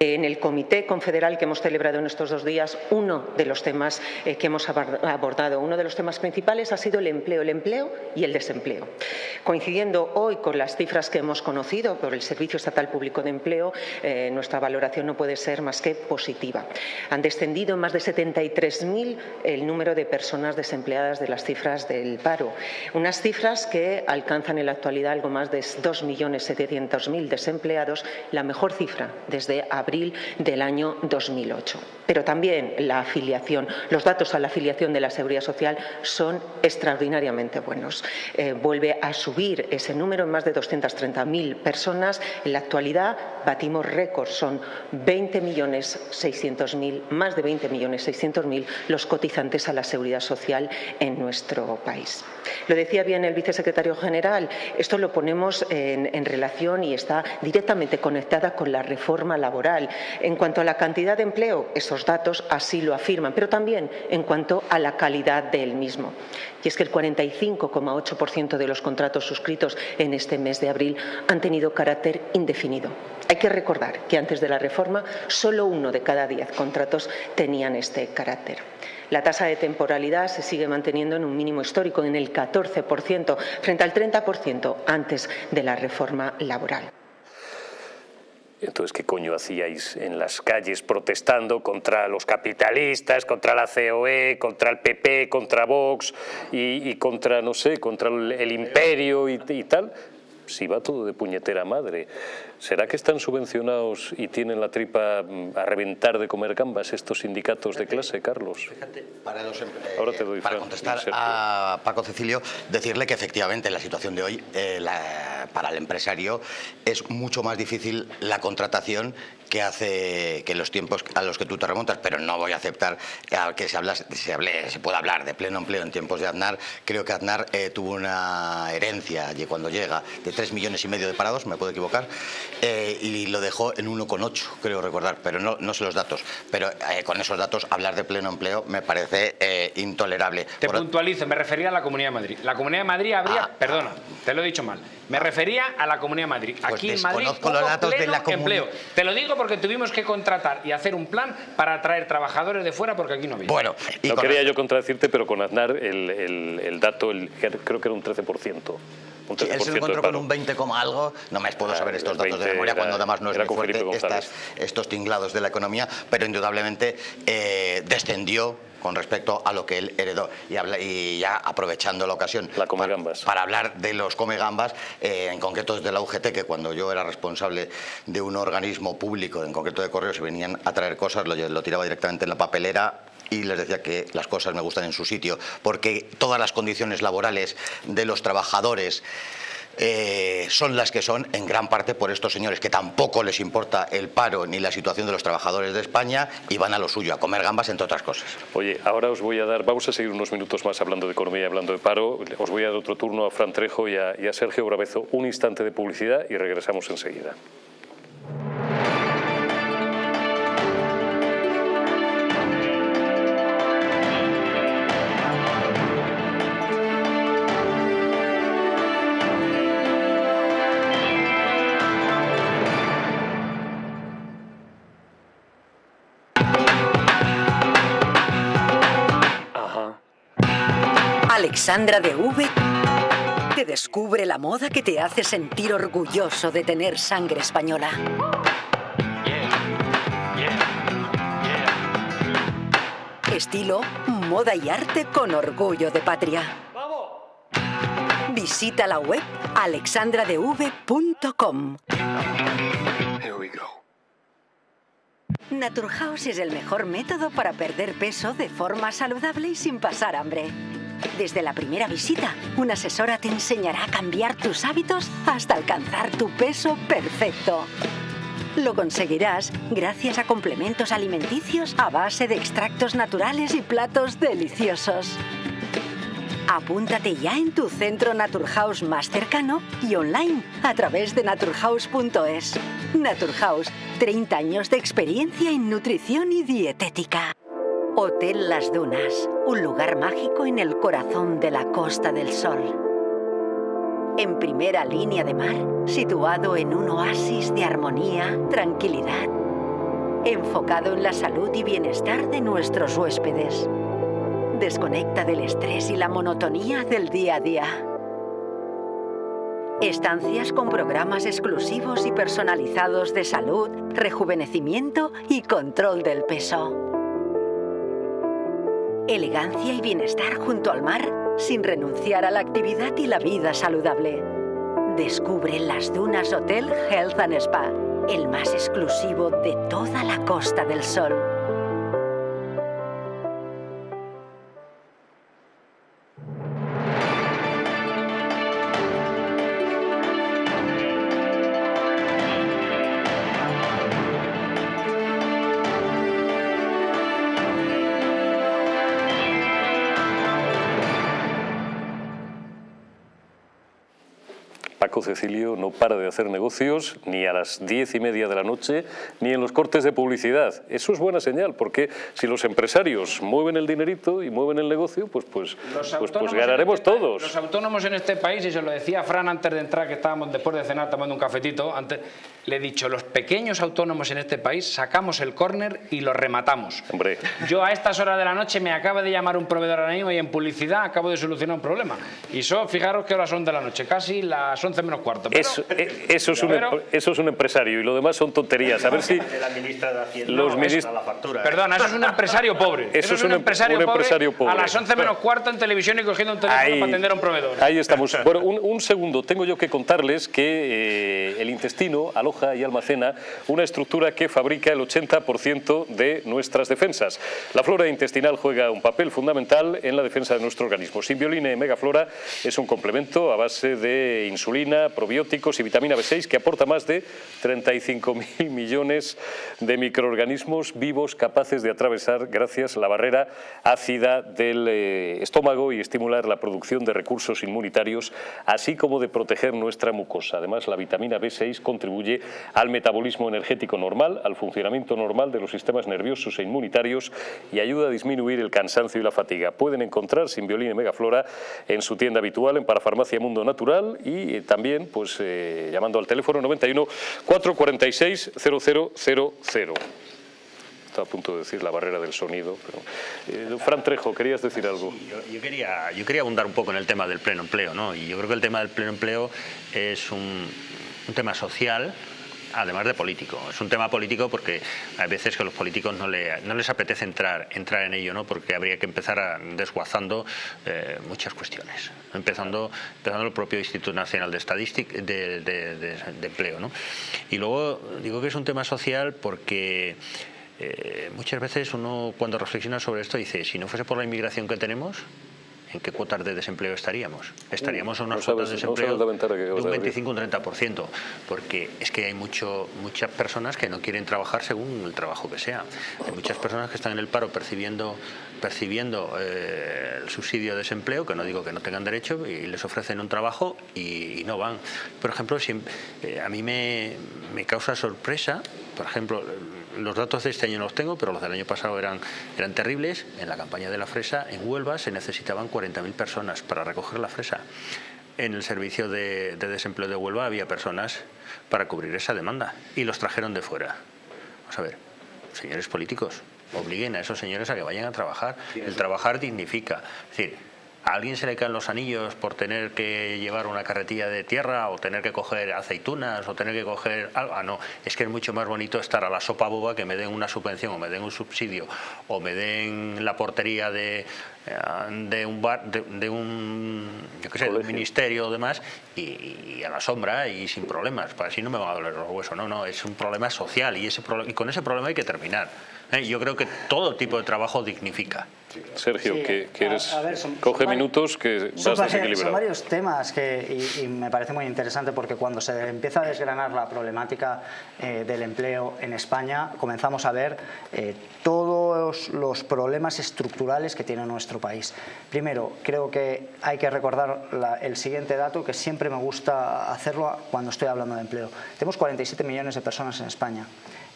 En el Comité Confederal que hemos celebrado en estos dos días, uno de los temas eh, que hemos abordado, uno de los temas principales ha sido el empleo, el empleo y el desempleo. Coincidiendo hoy con las cifras que hemos conocido por el Servicio Estatal Público de Empleo, eh, nuestra valoración no puede ser más que positiva. Han descendido en más de 73.000 el número de personas desempleadas de las cifras del paro. Unas cifras que alcanzan en la actualidad algo más de 2.700.000 desempleados, la mejor cifra desde abril abril del año 2008. Pero también la afiliación, los datos a la afiliación de la Seguridad Social son extraordinariamente buenos. Eh, vuelve a subir ese número en más de 230.000 personas. En la actualidad batimos récords, son 20.600.000, más de 20.600.000 los cotizantes a la Seguridad Social en nuestro país. Lo decía bien el vicesecretario general, esto lo ponemos en relación y está directamente conectada con la reforma laboral en cuanto a la cantidad de empleo, esos datos así lo afirman, pero también en cuanto a la calidad del mismo. Y es que el 45,8% de los contratos suscritos en este mes de abril han tenido carácter indefinido. Hay que recordar que antes de la reforma solo uno de cada diez contratos tenían este carácter. La tasa de temporalidad se sigue manteniendo en un mínimo histórico, en el 14%, frente al 30% antes de la reforma laboral. Entonces, ¿qué coño hacíais en las calles protestando contra los capitalistas, contra la COE, contra el PP, contra Vox y, contra, no sé, contra el, imperio y tal? si va todo de puñetera madre. ¿Será que están subvencionados y tienen la tripa mm, a reventar de comer gambas estos sindicatos de clase, Carlos? para, eh, para contestar a Paco Cecilio, decirle que efectivamente en la situación de hoy, eh, para el empresario, es mucho más difícil la contratación que hace que los tiempos a los que tú te remontas, pero no voy a aceptar que se, habla, se, hable, se pueda hablar de pleno empleo en tiempos de Aznar. Creo que Aznar eh, tuvo una herencia allí cuando llega de 3 millones y medio de parados, me puedo equivocar, eh, y lo dejó en 1,8, creo recordar, pero no, no sé los datos. Pero eh, con esos datos hablar de pleno empleo me parece eh, intolerable. Te puntualizo, me refería a la Comunidad de Madrid. La Comunidad de Madrid habría, Ah, perdona, te lo he dicho mal, me refería a la Comunidad de Madrid. Pues Aquí en Madrid desconozco los hubo datos de pleno la comuni- empleo. Te lo digo porque tuvimos que contratar y hacer un plan para atraer trabajadores de fuera porque aquí no había. Bueno, y no con- quería yo contradecirte, pero con Aznar el, el- el dato, el, creo que era un 13%. Un 13% Sí, él se encontró con un 20, coma algo, no me puedo Ah, saber estos datos de 20 memoria era- cuando además no es muy fuerte estas- estos tinglados de la economía, pero indudablemente eh, descendió con respecto a lo que él heredó. Y, habla- y ya aprovechando la ocasión La come para, gambas. para hablar de los come gambas, eh, en concreto desde la UGT, que cuando yo era responsable de un organismo público, en concreto de correos, se venían a traer cosas, lo, lo tiraba directamente en la papelera y les decía que las cosas me gustan en su sitio, porque todas las condiciones laborales de los trabajadores eh, son las que son en gran parte por estos señores que tampoco les importa el paro ni la situación de los trabajadores de España y van a lo suyo, a comer gambas entre otras cosas. Oye, ahora os voy a dar, vamos a seguir unos minutos más hablando de economía y hablando de paro. Os voy a dar otro turno a Fran Trejo y a, Sergio Brabezo. Un instante de publicidad y regresamos enseguida. Alexandra de V te descubre la moda que te hace sentir orgulloso de tener sangre española. Estilo, moda y arte con orgullo de patria. Visita la web alexandradev.com. Naturhaus es el mejor método para perder peso de forma saludable y sin pasar hambre. Desde la primera visita, una asesora te enseñará a cambiar tus hábitos hasta alcanzar tu peso perfecto. Lo conseguirás gracias a complementos alimenticios a base de extractos naturales y platos deliciosos. Apúntate ya en tu centro Naturhaus más cercano y online a través de naturhaus.es. Naturhaus, 30 años de experiencia en nutrición y dietética. Hotel Las Dunas, un lugar mágico en el corazón de la Costa del Sol. En primera línea de mar, situado en un oasis de armonía, tranquilidad, enfocado en la salud y bienestar de nuestros huéspedes. Desconecta del estrés y la monotonía del día a día. Estancias con programas exclusivos y personalizados de salud, rejuvenecimiento y control del peso. Elegancia y bienestar junto al mar sin renunciar a la actividad y la vida saludable. Descubre Las Dunas Hotel Health and Spa, el más exclusivo de toda la Costa del Sol. Cecilio no para de hacer negocios ni a las diez y media de la noche ni en los cortes de publicidad. Eso es buena señal, porque si los empresarios mueven el dinerito y mueven el negocio, pues, pues, pues, pues ganaremos este todos. Los autónomos en este país, y se lo decía Fran antes de entrar, que estábamos después de cenar tomando un cafetito, antes, le he dicho, los pequeños autónomos en este país sacamos el córner y lo rematamos. Hombre, Yo a estas horas de la noche me acaba de llamar un proveedor ahora mismo y en publicidad acabo de solucionar un problema. Y son, fijaros qué horas son de la noche, casi las 11 menos cuarto. Pero- eso, eh, eso, es un, Pero- eso es un empresario y lo demás son tonterías. A ver si La ministra de Hacienda Los ministros- la factura. ¿eh? Perdona, eso es un empresario pobre. Eso es un em- empresario, un pobre empresario pobre. a las 11 menos cuarto en televisión y cogiendo un teléfono Ahí, para atender a un proveedor. ahí estamos. Bueno, un, un segundo. Tengo yo que contarles que eh, el intestino aloja y almacena una estructura que fabrica el 80% de nuestras defensas. La flora intestinal juega un papel fundamental en la defensa de nuestro organismo. Simbioline Megaflora es un complemento a base de insulina probióticos y vitamina B6 que aporta más de 35.000 millones de microorganismos vivos capaces de atravesar gracias a la barrera ácida del eh, estómago y estimular la producción de recursos inmunitarios, así como de proteger nuestra mucosa. Además, la vitamina B6 contribuye al metabolismo energético normal, al funcionamiento normal de los sistemas nerviosos e inmunitarios y ayuda a disminuir el cansancio y la fatiga. Pueden encontrar Simbiolina y Megaflora en su tienda habitual en Parafarmacia Mundo Natural y eh, también pues, eh, llamando al teléfono 91 446 0000 a punto de decir la barrera del sonido. Pero, eh, Fran Trejo, querías decir algo. yo, quería, yo quería abundar un poco en el tema del pleno empleo, ¿no? Y yo creo que el tema del pleno empleo es un, un tema social además de político. Es un tema político porque hay veces que a los políticos no, no les apetece entrar, entrar en ello, ¿no? porque habría que empezar desguazando eh, muchas cuestiones, empezando, empezando el propio Instituto Nacional de Estadística de, de, Empleo. ¿no? Y luego digo que es un tema social porque eh, muchas veces uno cuando reflexiona sobre esto dice, si no fuese por la inmigración que tenemos, ¿en qué cuotas de desempleo estaríamos? Estaríamos en unas cuotas de desempleo de un 25 un 30%, porque es que hay mucho, muchas personas que no quieren trabajar según el trabajo que sea. Hay muchas personas que están en el paro percibiendo percibiendo eh, el subsidio de desempleo, que no digo que no tengan derecho, y les ofrecen un trabajo y, no van. Por ejemplo, si, eh, a mí me, me causa sorpresa, por ejemplo, los datos de este año no los tengo, pero los del año pasado eran, eran terribles. En la campaña de la fresa, en Huelva, se necesitaban 40.000 personas para recoger la fresa. En el servicio de, desempleo de Huelva había personas para cubrir esa demanda y los trajeron de fuera. Vamos a ver, señores políticos, obliguen a esos señores a que vayan a trabajar. El trabajar dignifica. Es decir, ¿A alguien se le caen los anillos por tener que llevar una carretilla de tierra o tener que coger aceitunas o tener que coger algo? Ah, no, es que es mucho más bonito estar a la sopa boba que me den una subvención o me den un subsidio o me den la portería de, de un bar, de, un, yo qué sé, de un ministerio o demás y, a la sombra y sin problemas. Para así no me va a doler los huesos, no, no, es un problema social y, ese, y con ese problema hay que terminar. ¿eh? Yo creo que todo tipo de trabajo dignifica. Sergio, que quieres coge minutos que son, son varios temas que y, me parece muy interesante porque cuando se empieza a desgranar la problemática eh, del empleo en España comenzamos a ver eh, todos los problemas estructurales que tiene nuestro país. Primero, creo que hay que recordar el siguiente dato que siempre me gusta hacerlo cuando estoy hablando de empleo. Tenemos 47 millones de personas en España.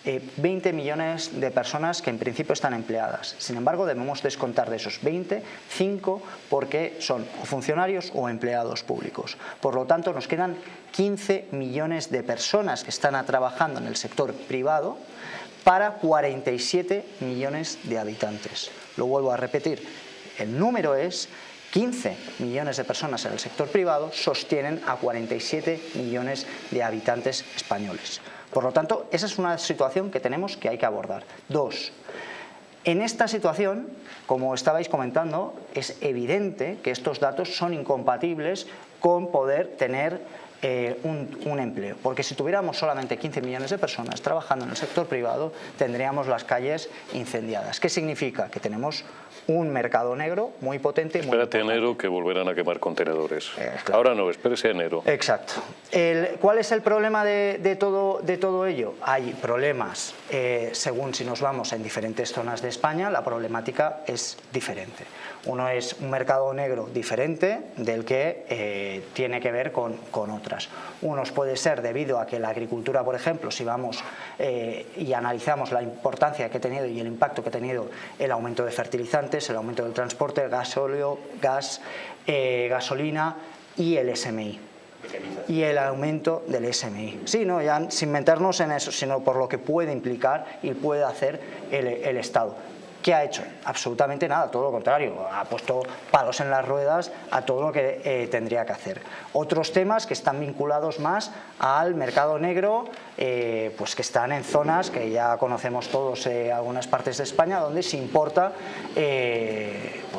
20 eh, millones de personas que en principio están empleadas. Sin embargo, debemos descontar de esos 20, 5 porque son funcionarios o empleados públicos. Por lo tanto, nos quedan 15 millones de personas que están trabajando en el sector privado para 47 millones de habitantes. Lo vuelvo a repetir, el número es 15 millones de personas en el sector privado sostienen a 47 millones de habitantes españoles. Por lo tanto, esa es una situación que tenemos que hay que abordar. Dos, en esta situación, como estabais comentando, es evidente que estos datos son incompatibles con poder tener eh, un, empleo. Porque si tuviéramos solamente 15 millones de personas trabajando en el sector privado, tendríamos las calles incendiadas. ¿Qué significa? Que tenemos un mercado negro muy potente. Espérate enero que volverán a quemar contenedores. Eh, Ahora no, espérese enero. Exacto. ¿Cuál es el problema de, todo, de todo ello? Hay problemas, eh, según si nos vamos en diferentes zonas de España, la problemática es diferente. Uno es un mercado negro diferente del que eh, tiene que ver con, con, otras. Unos puede ser debido a que la agricultura, por ejemplo, si vamos y analizamos la importancia que ha tenido y el impacto que ha tenido el aumento de fertilizantes, el aumento del transporte, gasóleo, gas, eh, gasolina y el SMI y el aumento del SMI. Sí, no, ya sin meternos en eso, sino por lo que puede implicar y puede hacer el Estado. ¿Qué ha hecho? Absolutamente nada, todo lo contrario, ha puesto palos en las ruedas a todo lo que eh, tendría que hacer. Otros temas que están vinculados más al mercado negro, eh, pues que están en zonas que ya conocemos todos, eh, algunas partes de España, donde se importa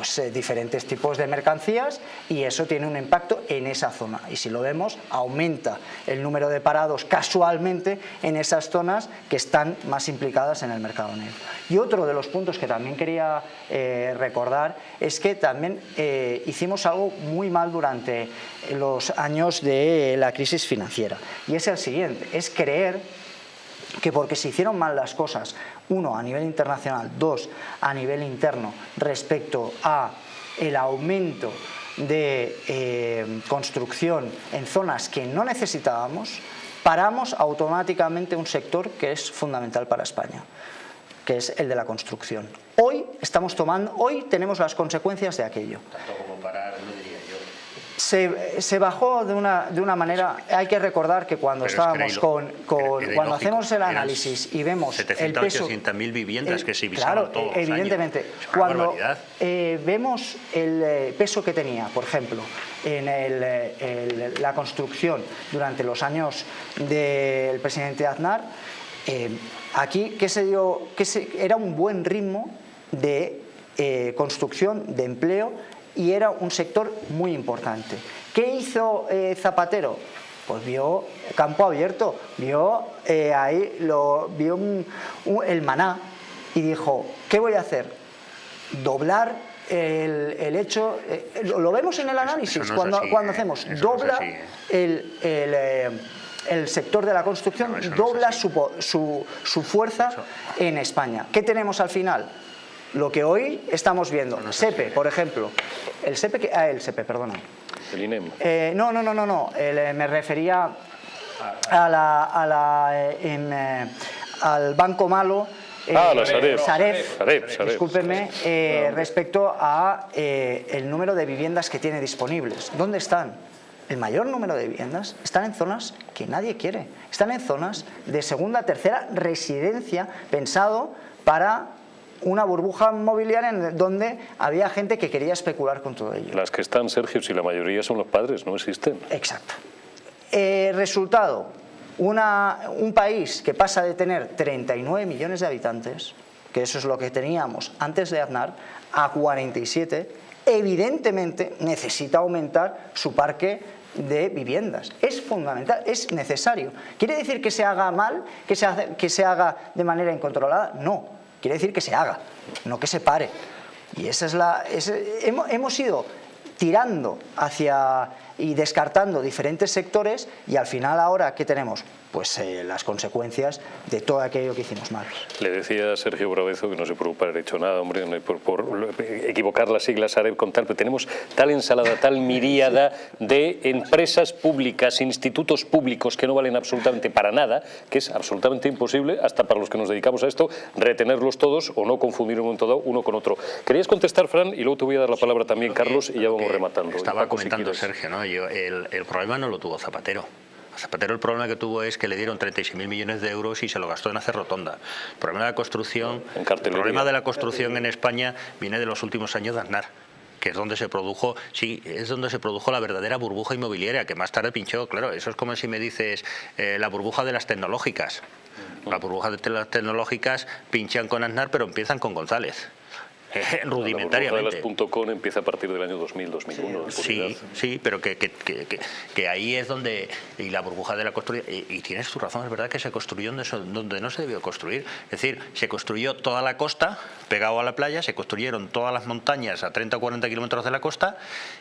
pues, eh, diferentes tipos de mercancías y eso tiene un impacto en esa zona. Y si lo vemos, aumenta el número de parados casualmente en esas zonas que están más implicadas en el mercado negro. Y otro de los puntos que también quería eh, recordar es que también eh, hicimos algo muy mal durante los años de la crisis financiera y es el siguiente, es creer que porque se hicieron mal las cosas, uno, a nivel internacional, dos, a nivel interno, respecto a el aumento de eh, construcción en zonas que no necesitábamos, paramos automáticamente un sector que es fundamental para España, que es el de la construcción. Hoy estamos tomando, hoy tenemos las consecuencias de aquello. Tanto como parar, se, bajó de una, de una manera, hay que recordar que cuando estábamos con, cuando hacemos el análisis y vemos el peso... mil viviendas que se Claro, todos evidentemente, cuando eh, vemos el eh, peso que tenía, por ejemplo, en eh, la construcción durante los años del presidente Aznar, aquí que se dio, que se, era un buen ritmo de construcción, de empleo y era un sector muy importante. ¿Qué hizo eh, Zapatero? Pues vio campo abierto, vio eh, ahí, lo, vio el maná y dijo, ¿qué voy a hacer? Doblar el, hecho, eh, lo, vemos en el análisis, cuando, cuando hacemos, dobla el, el sector de la construcción dobla su, su, su, fuerza en España. ¿Qué tenemos al final? Lo que hoy estamos viendo. SEPE, por ejemplo. El SEPE, que, ah, el SEPE, perdona. El INEM. Eh, no, no, no, no, no. Eh, me refería a la, a la, eh, al Banco Malo. ah, la Sareb. Sareb, Sareb, Sareb. discúlpeme, respecto a el número de viviendas que tiene disponibles. ¿Dónde están? El mayor número de viviendas están en zonas que nadie quiere. Están en zonas de segunda, tercera residencia pensado para una burbuja mobiliaria en donde había gente que quería especular con todo ello. Las que están, Sergio, si la mayoría son los padres, no existen. Exacto. Eh, resultado, un país que pasa de tener 39 millones de habitantes, que eso es lo que teníamos antes de Aznar, a 47, evidentemente necesita aumentar su parque de viviendas. Es fundamental, es necesario. ¿Quiere decir que se haga mal, que se, que se haga de manera incontrolada? No, quiere decir que se haga, no que se pare. Y esa es la, hemos, hemos ido tirando hacia y descartando diferentes sectores y al final ahora ¿qué tenemos? Pues eh, las consecuencias de todo aquello que hicimos mal. Le decía a Sergio Bravezo que no se preocupa haber hecho nada, hombre, por, equivocar las siglas AREB con tal, pero tenemos tal ensalada, tal miríada de empresas públicas, institutos públicos que no valen absolutamente para nada, que es absolutamente imposible, hasta para los que nos dedicamos a esto, retenerlos todos o no confundir un todo uno con otro. ¿Querías contestar, Fran? Y luego te voy a dar la palabra también, Carlos, y ya vamos rematando. Estaba comentando Sergio, ¿no? Yo, el, el problema no lo tuvo Zapatero. Zapatero el problema que tuvo es que le dieron 36.000 millones de euros y se lo gastó en hacer rotonda. El problema de la construcción, el problema de la construcción en España viene de los últimos años de Aznar que es donde se produjo, sí, es donde se produjo la verdadera burbuja inmobiliaria, que más tarde pinchó, claro, eso es como si me dices eh, la burbuja de las tecnológicas. La burbuja de las tecnológicas pinchan con Aznar, pero empiezan con González. rudimentariamente. La .com empieza a partir del año 2000, 2001. Sí, sí, pero que, que, que, que, ahí es donde, y la burbuja de la construcción, y, tienes tu razón, es verdad que se construyó donde, donde no se debió construir. Es decir, se construyó toda la costa, pegado a la playa, se construyeron todas las montañas a 30 o 40 kilómetros de la costa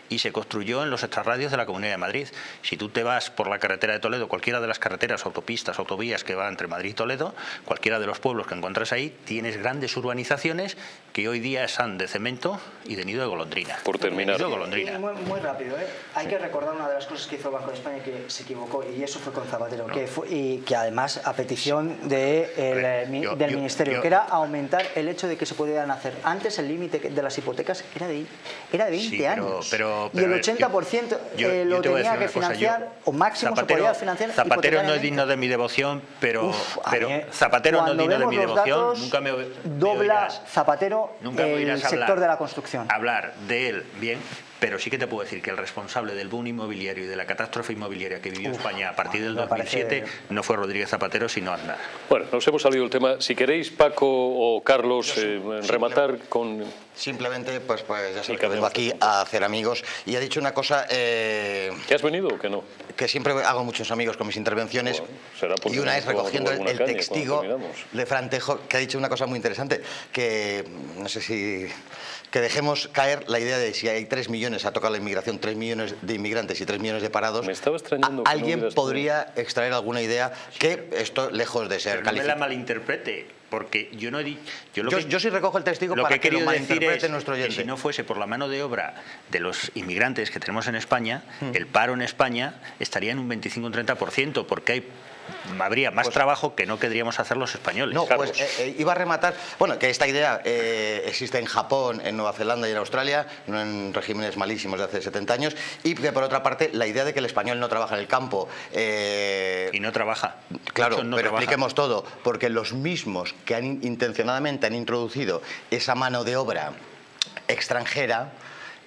y se construyó en los extrarradios de la Comunidad de Madrid. Si tú te vas por la carretera de Toledo, cualquiera de las carreteras, autopistas, autovías que va entre Madrid y Toledo, cualquiera de los pueblos que encuentras ahí, tienes grandes urbanizaciones que hoy día son de cemento y de nido de golondrina. Por terminar. golondrina. Muy, rápido, ¿eh? hay que recordar una de las cosas que hizo el Banco de España que se equivocó y eso fue con Zapatero, que y que además a petición de el, del Ministerio, que era aumentar el hecho de que se pudieran hacer. Antes el límite de las hipotecas era de, era de 20 años y el 80% eh, lo tenía que financiar o máximo se podía financiar Zapatero no es digno de mi devoción, pero, pero Zapatero no es digno de mi devoción. Nunca me, dobla Zapatero el sector de la construcción. Hablar de él bien, pero sí que te puedo decir que el responsable del boom inmobiliario y de la catástrofe inmobiliaria que vivió España a partir del 2007 no fue Rodríguez Zapatero, sino Aznar. Bueno, nos hemos salido del tema. Si queréis, Paco o Carlos, eh, rematar con... Simplemente, pues, pues ya sé que vengo aquí a hacer amigos y ha dicho una cosa... Eh, ¿Que has venido o que no? Que siempre hago muchos amigos con mis intervenciones y una vez recogiendo el, el testigo de Frantejo que ha dicho una cosa muy interesante, que no sé si que dejemos caer la idea de si hay 3 millones, ha tocado la inmigración, 3 millones de inmigrantes y 3 millones de parados, Me estaba extrañando alguien podría extraer alguna idea que esto, lejos de ser Pero no me la malinterprete, porque yo no he dicho... Yo, yo, que, yo, sí recojo el testigo lo para que, he que lo malinterprete es nuestro oyente. Que si no fuese por la mano de obra de los inmigrantes que tenemos en España, hmm. el paro en España estaría en un 25 un 30%, porque hay habría más pues, trabajo que no querríamos hacer los españoles. No, pues eh, eh, iba a rematar, bueno, que esta idea eh, existe en Japón, en Nueva Zelanda y en Australia, no en regímenes malísimos de hace 70 años, y que por otra parte la idea de que el español no trabaja en el campo. y no trabaja. Claro, no pero trabaja. expliquemos todo, porque los mismos que han intencionadamente han introducido esa mano de obra extranjera,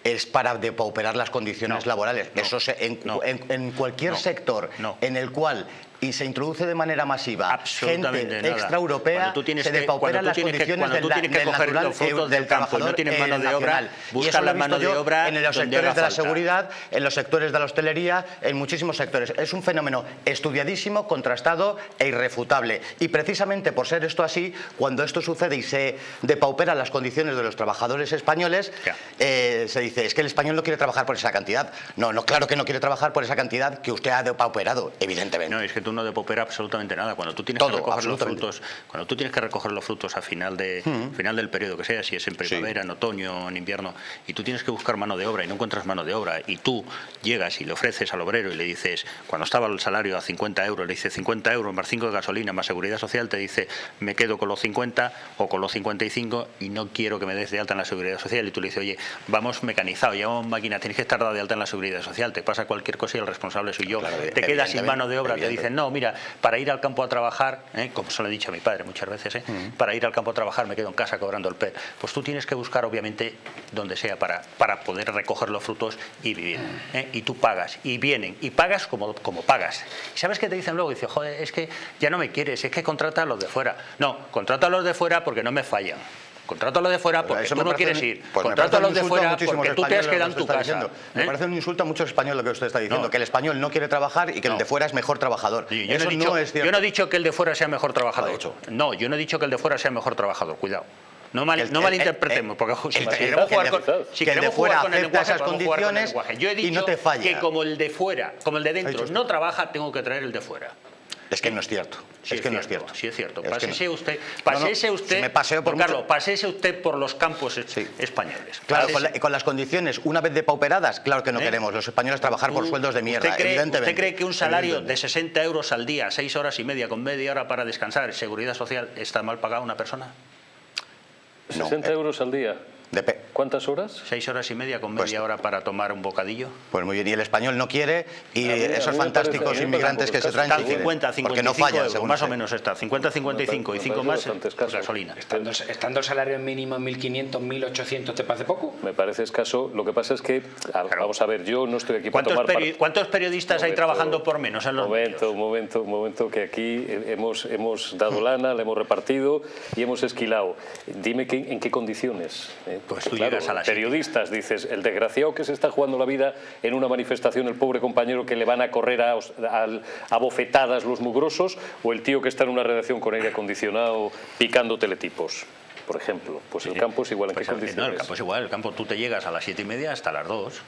es para depauperar las condiciones no, laborales. No, Eso se, en, no, en, en, cualquier sector en el cual y se introduce de manera masiva gente extraeuropea, se depauperan las condiciones del, del natural del, del trabajador no tienes mano de obra, buscan la mano de obra en los sectores de la seguridad, en los sectores de la hostelería, en muchísimos sectores. Es un fenómeno estudiadísimo, contrastado e irrefutable. Y precisamente por ser esto así, cuando esto sucede y se depauperan las condiciones de los trabajadores españoles, eh, se dice, es que el español no quiere trabajar por esa cantidad. No, no, claro que no quiere trabajar por esa cantidad que usted ha depauperado, evidentemente. No, es que tú no depauperas absolutamente nada. Cuando tú tienes Todo, que recoger los frutos, cuando tú tienes que recoger los frutos a final de mm. final del periodo que sea, si es en primavera, sí. en otoño, en invierno, y tú tienes que buscar mano de obra y no encuentras mano de obra, y tú llegas y le ofreces al obrero y le dices, cuando estaba el salario a 50 euros, le dice 50 euros más 5 de gasolina más seguridad social, te dice, me quedo con los 50 o con los 55 y no quiero que me des de alta en la seguridad social. Y tú le dices, oye, vamos mecanizado, llevamos máquina, tienes que estar dado de alta en la seguridad social, te pasa cualquier cosa y el responsable soy yo. Claro, te quedas sin mano de obra, te dicen, no, mira, para ir al campo a trabajar, ¿eh? como se lo he dicho a mi padre muchas veces, ¿eh? para ir al campo a trabajar me quedo en casa cobrando el PER. Pues tú tienes que buscar, obviamente, donde sea para, para poder recoger los frutos y vivir. ¿eh? Y tú pagas, y vienen, y pagas como, como pagas. ¿Y sabes qué te dicen luego? Dice, joder, es que ya no me quieres, es que contrata a los de fuera. No, contrata a los de fuera porque no me fallan. Contrátalo de fuera porque tú no quieres ir. Pues Contrátalo de fuera porque tú te has quedado en tu casa. Diciendo. ¿eh? Me parece un insulto a muchos españoles lo que usted está diciendo, no. que el español no quiere trabajar y que no. el de fuera es mejor trabajador. Yo, no dicho, no es yo, no he dicho, que el de fuera sea mejor trabajador. No, yo no he dicho que el de fuera sea mejor trabajador, cuidado. No, mal, el, no malinterpretemos, el, porque si, el, queremos jugar con, si que el de fuera con el lenguaje, esas condiciones Yo he dicho y no te falla. que como el de fuera, como el de dentro no trabaja, tengo que traer el de fuera. Es que no es cierto. Sí es, que cierto, no es cierto. Sí es cierto. Pásese no. usted, pásese no, usted, si me paseo por Carlos, mucho... pásese usted por los campos sí. españoles. Claro, con, la, con, las condiciones una vez depauperadas, claro que no ¿Eh? queremos los españoles trabajar por sueldos de mierda, ¿usted cree, evidentemente. ¿Usted cree que un salario de 60 euros al día, 6 horas y media con media hora para descansar, seguridad social, está mal pagada una persona? 60 euros al día. Dep ¿Cuántas horas? Seis horas y media con media pues, hora para tomar un bocadillo. Pues muy bien, y el español no quiere, y mí, esos fantásticos parece, inmigrantes que se traen... Están 50, 55 no falla, euros, más o menos está, 50, 55 y 5 más pues gasolina. Estando, estando, el salario mínimo en 1.500, 1.800, ¿te parece poco? Me parece escaso, lo que pasa es que, claro. vamos a ver, yo no estoy aquí para tomar... Peri ¿Cuántos periodistas momento, hay trabajando por menos en los momento, Un momento, un momento, que aquí hemos, hemos dado lana, le hemos repartido y hemos esquilado. Dime que, en qué condiciones. Eh, pues tú claro, llegas a la periodistas, dices, el desgraciado que se está jugando la vida en una manifestación, el pobre compañero que le van a correr a, a, a bofetadas los mugrosos, o el tío que está en una redacción con aire acondicionado picando teletipos por ejemplo. Pues el campo es igual. ¿En pues qué condiciones? No, el campo es igual. El campo tú te llegas a las siete y media hasta las dos.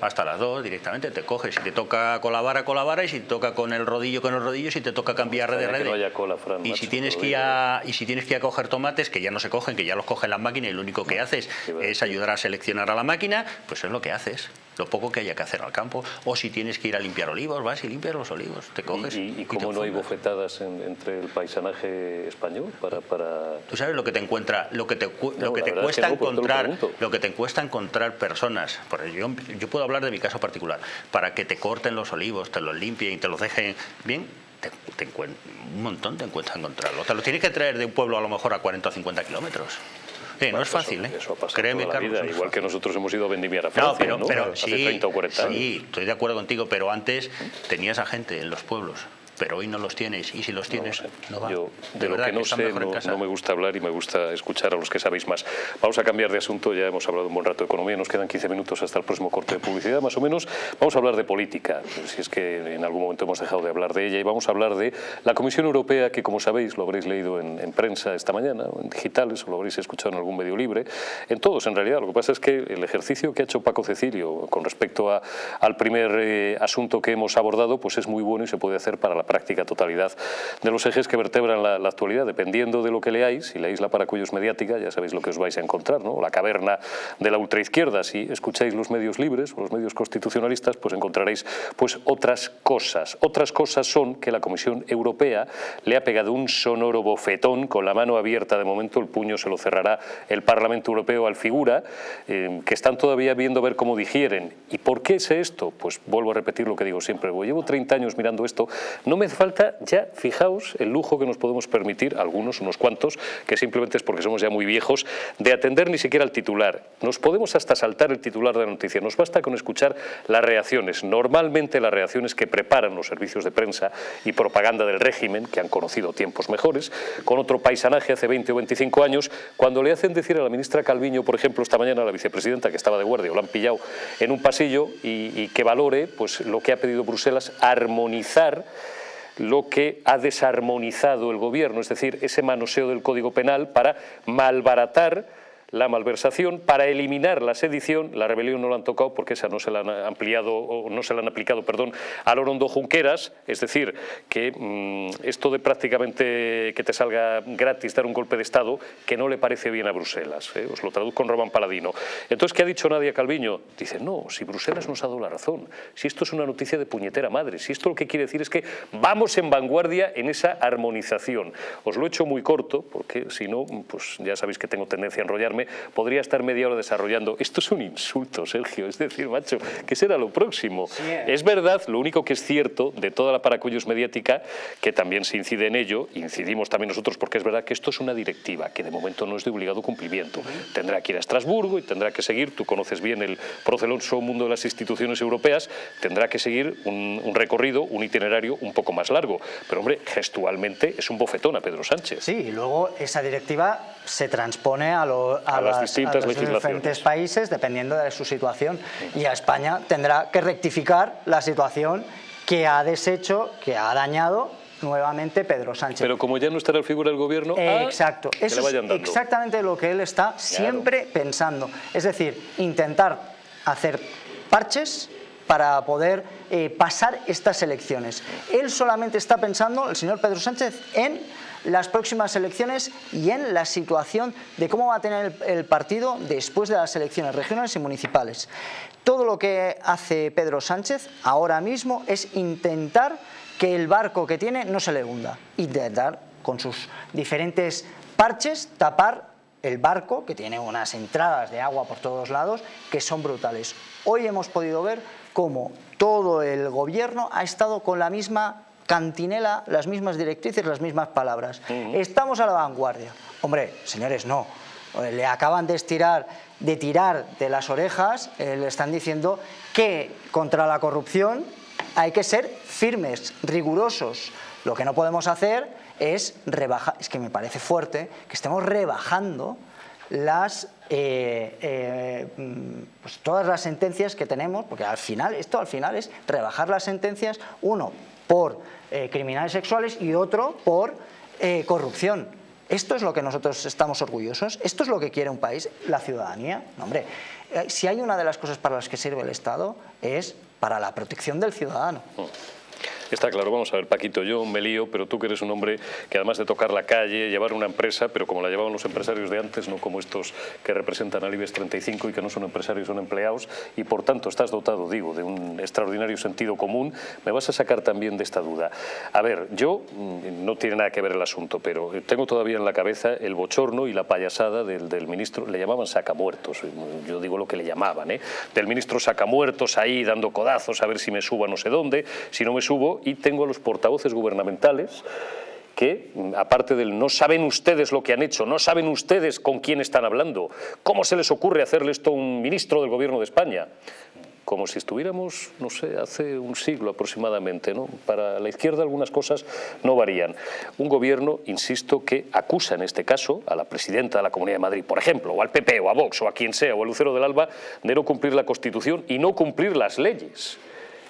Hasta las dos directamente te coges. Si te toca con la vara, con la vara. Y si te toca con el rodillo, con el rodillo. Si te toca cambiar de red. No y, si tienes que ir a, y si tienes que ir a coger tomates, que ya no se cogen, que ya los cogen las máquinas y lo único que haces es ayudar a seleccionar a la máquina, pues es lo que haces lo poco que haya que hacer al campo. O si tienes que ir a limpiar olivos, vas y limpias los olivos, te coges. ¿Y, y, y cómo no hay bofetadas en, entre el paisanaje español para, para, Tú sabes lo que te encuentra, lo que te, no, lo que te cuesta que no, encontrar, lo, lo, que te cuesta encontrar personas. Por yo, yo puedo hablar de mi caso particular, para que te corten los olivos, te los limpien y te los dejen bien. Te, te un montón te encuentras encontrarlo. Te los tienes que traer de un pueblo a lo mejor a 40 o 50 kilómetros. Eh, no es fácil, ¿eh? Eso ha pasado Créeme, toda la Carlos, vida, igual que nosotros hemos ido a vendimiar a No, Francia, pero, ¿no? pero Hace sí, 30 o 40 años. sí, estoy de acuerdo contigo, pero antes tenías a gente en los pueblos, pero hoy no los tienes, y si los tienes, no, va. Yo, de, De lo que no están sé, no, no me gusta hablar y me gusta escuchar a los que sabéis más. Vamos a cambiar de asunto, ya hemos hablado un buen rato de economía, nos quedan 15 minutos hasta el próximo corte de publicidad, más o menos. Vamos a hablar de política, si es que en algún momento hemos dejado de hablar de ella, y vamos a hablar de la Comisión Europea, que como sabéis, lo habréis leído en, en prensa esta mañana, en digitales, o lo habréis escuchado en algún medio libre, en todos en realidad. Lo que pasa es que el ejercicio que ha hecho Paco Cecilio con respecto a- al primer eh, asunto que hemos abordado, pues es muy bueno y se puede hacer para la práctica totalidad de los ejes que vertebran la, actualidad, dependiendo de lo que leáis, si leéis la Paracuellos mediática, ya sabéis lo que os vais a encontrar, ¿no? La caverna de la ultraizquierda, si escucháis los medios libres o los medios constitucionalistas, pues encontraréis pues otras cosas. Otras cosas son que la Comisión Europea le ha pegado un sonoro bofetón con la mano abierta, de momento el puño se lo cerrará el Parlamento Europeo al figura, eh, que están todavía viendo ver cómo digieren. ¿Y por qué sé esto? Pues vuelvo a repetir lo que digo siempre, llevo 30 años mirando esto, no me hace falta ya, fijaos, el lujo que nos podemos permitir, algunos, unos cuantos, que simplemente es porque somos ya muy viejos, de atender ni siquiera al titular. Nos podemos hasta saltar el titular de la noticia, nos basta con escuchar las reacciones, normalmente las reacciones que preparan los servicios de prensa y propaganda del régimen, que han conocido tiempos mejores, con otro paisanaje hace 20 o 25 años, cuando le hacen decir a la ministra Calviño, por ejemplo, esta mañana a la vicepresidenta que estaba de guardia o la han pillado en un pasillo y, y que valore pues, lo que ha pedido Bruselas, armonizar lo que ha desarmonizado el gobierno, es decir, ese manoseo del Código Penal para malbaratar la malversación para eliminar la sedición, la rebelión no la han tocado porque esa no se la han ampliado o no se la han aplicado, perdón, a Lorondo Junqueras, es decir, que mm, esto de prácticamente que te salga gratis dar un golpe de Estado, que no le parece bien a Bruselas, ¿eh? os lo traduzco con Román Paladino. Entonces, ¿qué ha dicho Nadia Calviño? Dice, no, si Bruselas nos ha dado la razón, si esto es una noticia de puñetera madre, si esto lo que quiere decir es que vamos en vanguardia en esa armonización. Os lo he hecho muy corto, porque si no, pues ya sabéis que tengo tendencia a enrollarme, podría estar media hora desarrollando. Esto es un insulto, Sergio, es decir, macho, ¿qué será lo próximo? Es verdad, lo único que es cierto de toda la paracullos mediática, que también se incide en ello, incidimos también nosotros porque es verdad que esto es una directiva que de momento no es de obligado cumplimiento. Tendrá que ir a Estrasburgo y tendrá que seguir, tú conoces bien el proceloso mundo de las instituciones europeas, tendrá que seguir un, un recorrido, un itinerario un poco más largo. Pero hombre, gestualmente es un bofetón a Pedro Sánchez. Sí, y luego esa directiva se transpone a, lo- A las las- distintas los legislaciones. diferentes países dependiendo de su situación. Y a España tendrá que rectificar la situación que ha deshecho, que ha dañado nuevamente Pedro Sánchez. Pero como ya no estará el figura del gobierno, Eh, ah, Exacto, eso es vayan dando. exactamente lo que él está siempre pensando. Es decir, intentar hacer parches para poder eh, pasar estas elecciones. Él solamente está pensando, el señor Pedro Sánchez, en las próximas elecciones y en la situación de cómo va a tener el, partido después de las elecciones regionales y municipales. Todo lo que hace Pedro Sánchez ahora mismo es intentar que el barco que tiene no se le hunda. Intentar, con sus diferentes parches, tapar el barco, que tiene unas entradas de agua por todos lados, que son brutales. Hoy hemos podido ver cómo todo el gobierno ha estado con la misma cantinela, las mismas directrices, las mismas palabras. Estamos a la vanguardia. Hombre, señores, no. Eh, Le acaban de estirar, de tirar de las orejas, eh, le están diciendo que contra la corrupción hay que ser firmes, rigurosos. Lo que no podemos hacer es rebajar, es que me parece fuerte que estemos rebajando las eh, eh, mm, pues todas las sentencias que tenemos, porque al final, esto al final es rebajar las sentencias, uno por eh, criminales sexuales y otro por eh, corrupción. Esto es lo que nosotros estamos orgullosos, esto es lo que quiere un país, la ciudadanía. No, hombre, eh, si hay una de las cosas para las que sirve el Estado es para la protección del ciudadano. Está claro, vamos a ver, Paquito, yo me lío, pero tú que eres un hombre que además de tocar la calle, llevar una empresa, pero como la llevaban los empresarios de antes, no como estos que representan al IBEX 35 y que no son empresarios, son empleados, y por tanto estás dotado, digo, de un extraordinario sentido común, me vas a sacar también de esta duda. A ver, yo, mm, no tiene nada que ver el asunto, pero tengo todavía en la cabeza el bochorno y la payasada del, del ministro, le llamaban sacamuertos, yo digo lo que le llamaban, ¿eh? del ministro sacamuertos ahí dando codazos a ver si me subo a no sé dónde, si no me subo, y tengo a los portavoces gubernamentales que, aparte del no saben ustedes lo que han hecho, no saben ustedes con quién están hablando, cómo se les ocurre hacerle esto a un ministro del Gobierno de España, como si estuviéramos, no sé, hace un siglo aproximadamente. ¿no? Para la izquierda algunas cosas no varían. Un gobierno, insisto, que acusa en este caso a la presidenta de la Comunidad de Madrid, por ejemplo, o al PP, o a Vox, o a quien sea, o a Lucero del Alba, de no cumplir la Constitución y no cumplir las leyes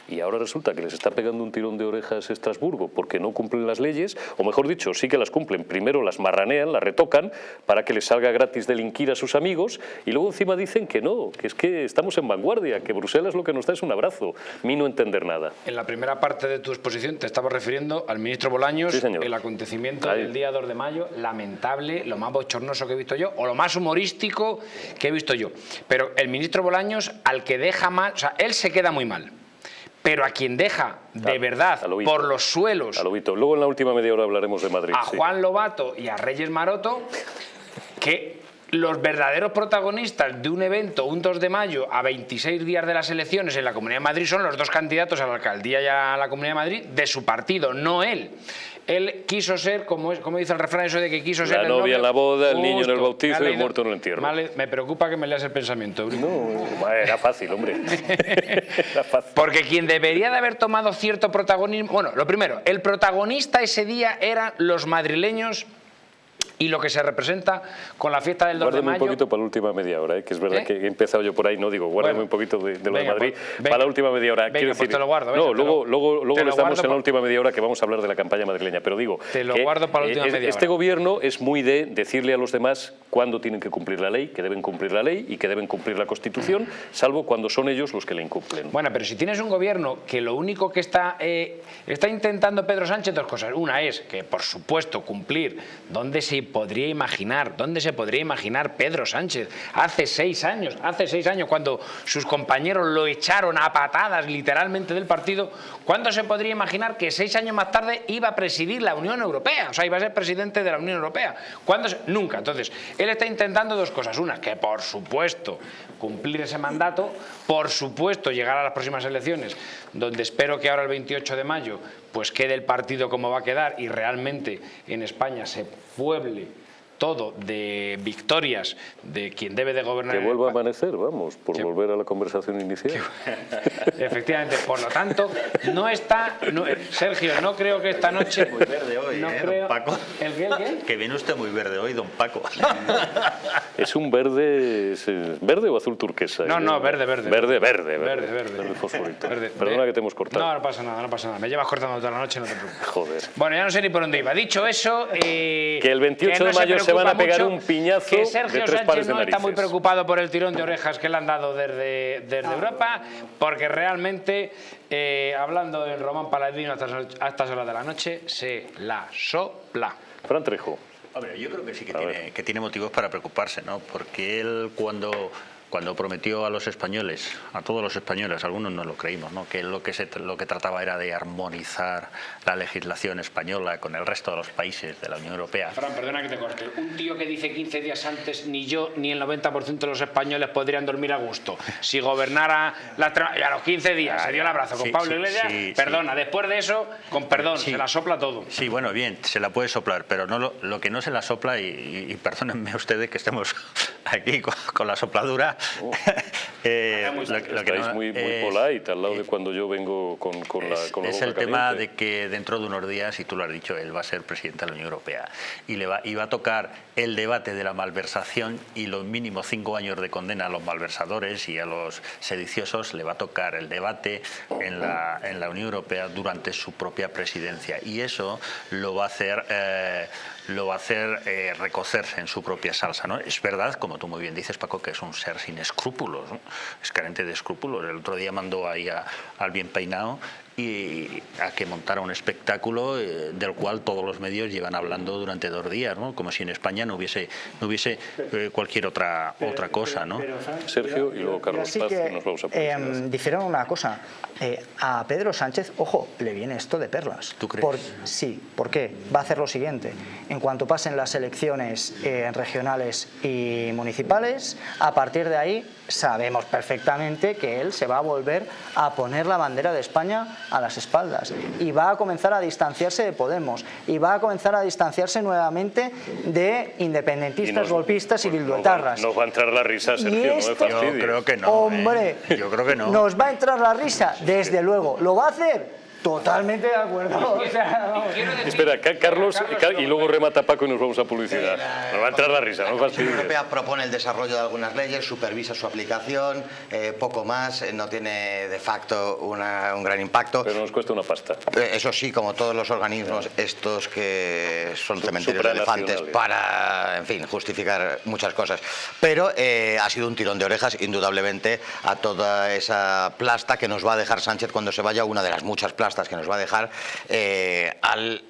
y ahora resulta que les está pegando un tirón de orejas Estrasburgo porque no cumplen las leyes, o mejor dicho, sí que las cumplen, primero las marranean, las retocan para que les salga gratis delinquir a sus amigos y luego encima dicen que no, que es que estamos en vanguardia, que Bruselas lo que nos da es un abrazo, mi no entender nada. En la primera parte de tu exposición te estaba refiriendo al ministro Bolaños, el acontecimiento del día 2 de mayo, lamentable, lo más bochornoso que he visto yo, o lo más humorístico que he visto yo. Pero el ministro Bolaños, al que deja mal, o sea, él se queda muy mal pero a quien deja de verdad por los suelos... A Luego en la última media hora hablaremos de Madrid. A Juan Lobato y a Reyes Maroto, que los verdaderos protagonistas de un evento, un 2 de mayo, a 26 días de las elecciones en la Comunidad de Madrid, son los dos candidatos a la alcaldía y a la Comunidad de Madrid de su partido, no él él quiso ser, como, como dice el refrán eso de que quiso ser la novia en la boda, el niño en el bautizo y el muerto en el entierro. Vale, me preocupa que me leas el pensamiento. No, era fácil, hombre. era fácil. Porque quien debería de haber tomado cierto protagonismo... Bueno, lo primero, el protagonista ese día eran los madrileños y lo que se representa con la fiesta del 2 de mayo. un poquito para la última media hora, ¿eh? que es verdad ¿Eh? que he empezado yo por ahí, no digo, guárdame un poquito de, lo de Madrid pues, para la última media hora. Venga, pues te lo guardo. no, luego, luego, luego estamos en la última media hora que vamos a hablar de la campaña madrileña, pero digo, te lo guardo para la última media este gobierno es muy de decirle a los demás cuándo tienen que cumplir la ley, que deben cumplir la ley y que deben cumplir la Constitución, salvo cuando son ellos los que la incumplen. Bueno, pero si tienes un gobierno que lo único que está, eh, está intentando Pedro Sánchez, dos cosas. Una es que, por supuesto, cumplir donde se podría imaginar ¿Dónde se podría imaginar Pedro Sánchez hace seis años? Hace seis años cuando sus compañeros lo echaron a patadas literalmente del partido. ¿Cuándo se podría imaginar que seis años más tarde iba a presidir la Unión Europea? O sea, iba a ser presidente de la Unión Europea. ¿Cuándo Nunca. Entonces, él está intentando dos cosas. Una, que por supuesto cumplir ese mandato, por supuesto llegar a las próximas elecciones, donde espero que ahora el 28 de mayo pues quede el partido como va a quedar y realmente en España se pueble todo de victorias de quien debe de gobernar. Que vuelva a amanecer, vamos, por volver a la conversación inicial. Efectivamente, por lo tanto, no está... Sergio, no creo que esta noche... Muy verde hoy, no ¿eh, creo, don Paco? ¿El qué, el qué? Que viene usted muy verde hoy, don Paco. es un verde... ¿Verde o azul turquesa? No, no, verde, verde. Verde, verde. Verde, verde. Verde, fosforito. Perdona que te hemos cortado. No, no pasa nada, no pasa nada. Me llevas cortando toda la noche, no te preocupes. Joder. Bueno, ya no sé ni por dónde iba. Dicho eso... Eh, que el 28 de mayo se van a pegar un piñazo que Sergio de tres Sánchez no está muy preocupado por el tirón de orejas que le han dado desde, desde Europa, porque realmente, eh, hablando en Román Paladino a estas horas de la noche, se la sopla. Fran Trejo. Hombre, yo creo que sí que tiene, que tiene motivos para preocuparse, ¿no? Porque él cuando cuando prometió a los españoles, a todos los españoles, algunos no lo creímos, ¿no? que lo que, se, lo que trataba era de armonizar la legislación española con el resto de los países de la Unión Europea. Fran, perdona que te corte. Un tío que dice 15 días antes ni yo ni el 90% de los españoles podrían dormir a gusto. Si gobernara la, a los 15 días, se dio el abrazo con Pablo Iglesias, perdona, después de eso, con perdón, se la sopla todo. Sí, bueno, bien, se la puede soplar, pero no lo, que no se la sopla, y, perdónenme ustedes que estemos aquí con la sopladura, eh, lo, que es muy, muy polite al lado de cuando yo vengo con, con la con Es el tema de que dentro de unos días, y tú lo has dicho, él va a ser presidente de la Unión Europea y le va, y va a tocar el debate de la malversación y los mínimos cinco años de condena a los malversadores y a los sediciosos, le va a tocar el debate en la, en la Unión Europea durante su propia presidencia. Y eso lo va a hacer... Eh, lo va a hacer eh, recocerse en su propia salsa. ¿no? Es verdad, como tú muy bien dices, Paco, que es un ser sin escrúpulos, es carente de escrúpulos. El otro día mandó ahí al bien peinado y a que montara un espectáculo eh, del cual todos los medios llevan hablando durante dos días, ¿no? como si en España no hubiese, no hubiese eh, cualquier otra, otra cosa. ¿no? Sergio y luego Carlos Paz, nos vamos a eh, Dijeron una cosa, eh, a Pedro Sánchez, ojo, le viene esto de perlas. ¿Tú crees? sí, ¿por qué? Va a hacer lo siguiente, en cuanto pasen las elecciones regionales y municipales, a partir de ahí sabemos perfectamente que él se va a volver a poner la bandera de España a las espaldas y va a comenzar a distanciarse de Podemos y va a comenzar a distanciarse nuevamente de independentistas, golpistas y bilduetarras. Nos va a entrar la risa, Sergio, no Yo creo que no. Hombre, ¿eh? yo creo que no. Nos va a entrar la risa, desde luego. ¿Lo va a hacer? Totalmente de acuerdo. Espera, Carlos, y luego remata Paco y nos vamos a publicidad. Nos va a entrar la risa, no La Unión Europea propone el desarrollo de algunas leyes, supervisa su aplicación, eh, poco más, eh, no tiene de facto una, un gran impacto. Pero nos cuesta una pasta. Eh, eso sí, como todos los organismos estos que son cementerios de elefantes para, en fin, justificar muchas cosas. Pero ha sido un tirón de orejas, indudablemente, a toda esa plasta que nos va a dejar Sánchez cuando se vaya, una de las muchas plastas que nos va a dejar eh, al,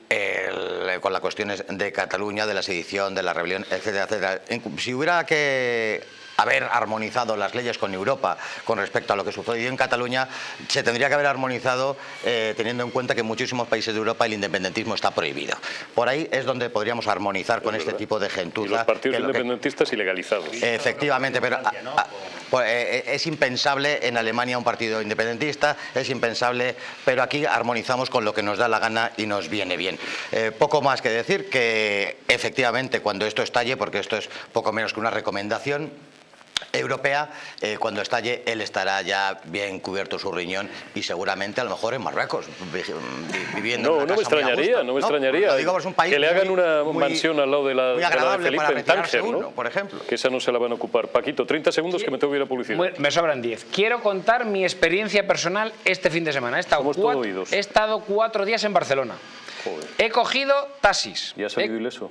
con las cuestiones de Cataluña, de la sedición, de la rebelión, etcétera, etcétera. Si hubiera que haber armonizado las leyes con Europa con respecto a lo que sucedió en Cataluña, se tendría que haber armonizado eh, teniendo en cuenta que en muchísimos países de Europa el independentismo está prohibido. Por ahí es donde podríamos armonizar con este tipo de gentuza. Y los partidos independentistas ilegalizados. Efectivamente, pero pues, eh, es impensable en Alemania un partido independentista, es impensable, pero aquí armonizamos con lo que nos da la gana y nos viene bien. Eh, poco más que decir que efectivamente cuando esto estalle, porque esto es poco menos que una recomendación, europea, eh, cuando estalle él estará ya bien cubierto su riñón y seguramente a lo mejor en Marruecos, viviendo no, en una no me extrañaría, no me extrañaría que le hagan una mansión al lado de la, de, Felipe en Tánger, ¿no? por ejemplo. Que esa no se la van a ocupar. Paquito, 30 segundos que me tengo que ir a publicidad. Me sobran 10. Quiero contar mi experiencia personal este fin de semana. He estado, cuatro, he estado cuatro días en Barcelona. He cogido taxis. ¿Y ha salido ileso?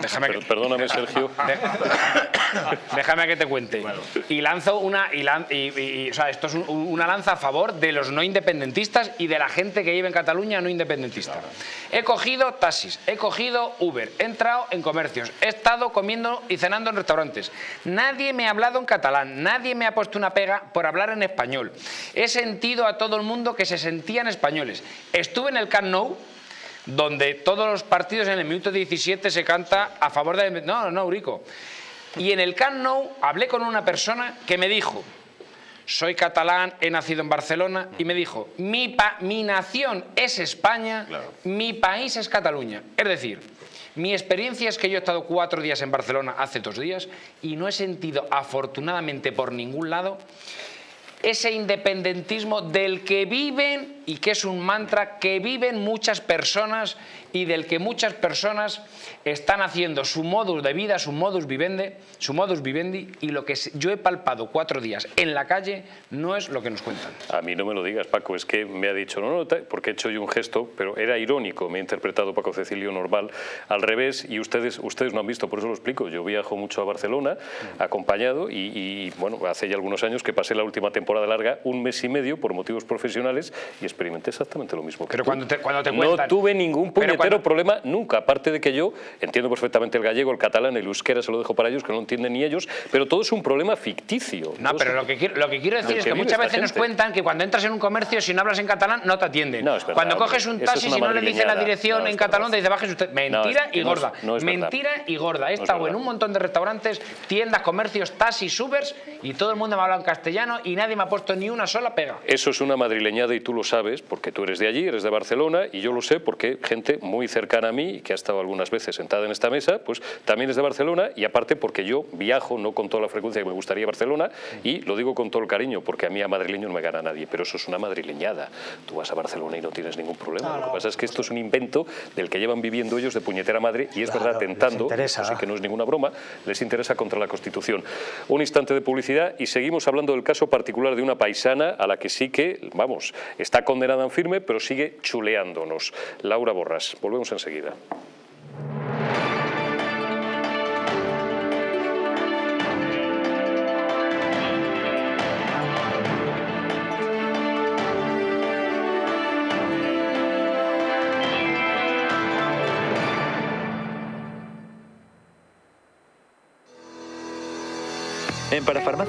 Déjame que, perdóname, Sergio. Déjame que te cuente. Y lanzo una. Y, o sea, esto es una lanza a favor de los no independentistas y de la gente que vive en Cataluña no independentista. He cogido taxis, he cogido Uber, he entrado en comercios, he estado comiendo y cenando en restaurantes. Nadie me ha hablado en catalán, nadie me ha puesto una pega por hablar en español. He sentido a todo el mundo que se sentían españoles. Estuve en el Camp Nou donde todos los partidos en el minuto 17 se canta a favor de... No, no, Urico. Y en el Camp Nou hablé con una persona que me dijo, soy catalán, he nacido en Barcelona, y me dijo, mi, mi nación es España, mi país es Cataluña. Es decir, mi experiencia es que yo he estado cuatro días en Barcelona hace dos días y no he sentido, afortunadamente por ningún lado, ese independentismo del que viven y que es un mantra que viven muchas personas y del que muchas personas están haciendo su modus de vida, su modus vivendi, su modus vivendi y lo que yo he palpado cuatro días en la calle no es lo que nos cuentan. A mí no me lo digas, Paco, es que me ha dicho, no, no, porque he hecho yo un gesto, pero era irónico, me ha interpretado Paco Cecilio normal, al revés, y ustedes, ustedes no han visto, por eso lo explico, yo viajo mucho a Barcelona, acompañado, y, bueno, hace ya algunos años que pasé la última temporada larga, un mes y medio, por motivos profesionales, y experimenté exactamente lo mismo. pero cuando te, cuando te cuentan, No tuve ningún puñetero problema nunca, aparte de que yo entiendo perfectamente el gallego, el catalán, el euskera, se lo dejo para ellos, que no entienden ni ellos, pero todo es un problema ficticio. No, pero lo que, quiero, lo que quiero decir es que muchas veces nos cuentan que cuando entras en un comercio, si no hablas en catalán, no te atienden. cuando coges un taxi, si no le dice la dirección en catalán, te dice bajes usted. Mentira y gorda. Mentira y gorda. He estado en un montón de restaurantes, tiendas, comercios, taxis, Ubers y todo el mundo me ha hablado en castellano y nadie me ha puesto ni una sola pega. Eso es una madrileñada y tú lo sabes porque tú eres de allí, eres de Barcelona y yo lo sé porque gente muy cercana a mí, que ha estado algunas veces sentada en esta mesa, pues también es de Barcelona y aparte porque yo viajo, no con toda la frecuencia que me gustaría Barcelona y lo digo con todo el cariño porque a mí a madrileño no me gana nadie, pero eso es una madrileñada. Tú vas a Barcelona y no tienes ningún problema. lo que pasa es que esto es un invento del que llevan viviendo ellos de puñetera madre y es verdad, tentando, así que no es ninguna broma, les interesa contra la Constitución. Un instante de publicidad y seguimos hablando del caso particular de una paisana a la que sí que, vamos, está condenada en firme, pero sigue chuleándonos. Laura Borras, volvemos enseguida.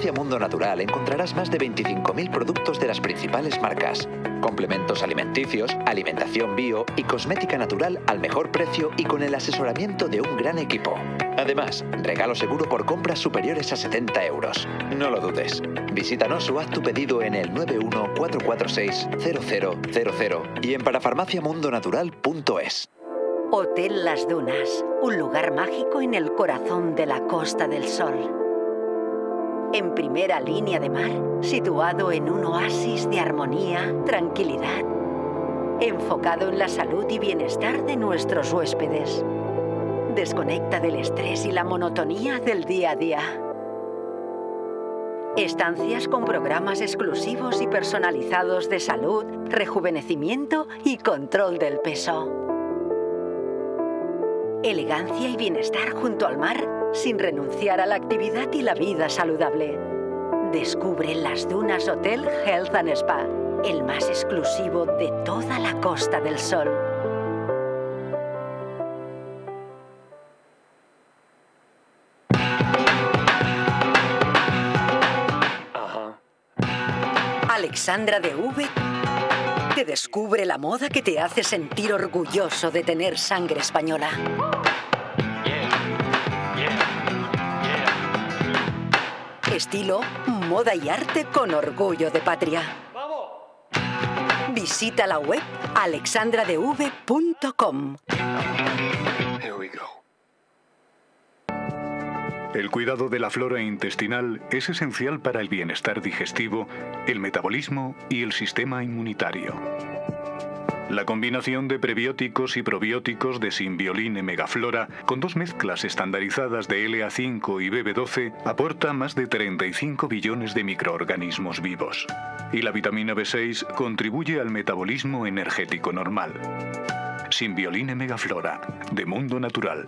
En Parafarmacia Mundo Natural encontrarás más de 25.000 productos de las principales marcas, complementos alimenticios, alimentación bio y cosmética natural al mejor precio y con el asesoramiento de un gran equipo. Además, regalo seguro por compras superiores a 70 euros. No lo dudes. Visítanos o haz tu pedido en el 914460000 y en parafarmaciamundonatural.es. Hotel Las Dunas, un lugar mágico en el corazón de la Costa del Sol. En primera línea de mar, situado en un oasis de armonía, tranquilidad, enfocado en la salud y bienestar de nuestros huéspedes. Desconecta del estrés y la monotonía del día a día. Estancias con programas exclusivos y personalizados de salud, rejuvenecimiento y control del peso elegancia y bienestar junto al mar sin renunciar a la actividad y la vida saludable. Descubre las Dunas Hotel Health and Spa, el más exclusivo de toda la Costa del Sol. Alexandra de V te descubre la moda que te hace sentir orgulloso de tener sangre española. Estilo, moda y arte con orgullo de patria. Visita la web alexandradev.com. El cuidado de la flora intestinal es esencial para el bienestar digestivo, el metabolismo y el sistema inmunitario. La combinación de prebióticos y probióticos de Symbioline Megaflora con dos mezclas estandarizadas de LA5 y BB12 aporta más de 35 billones de microorganismos vivos. Y la vitamina B6 contribuye al metabolismo energético normal. Symbioline Megaflora, de Mundo Natural.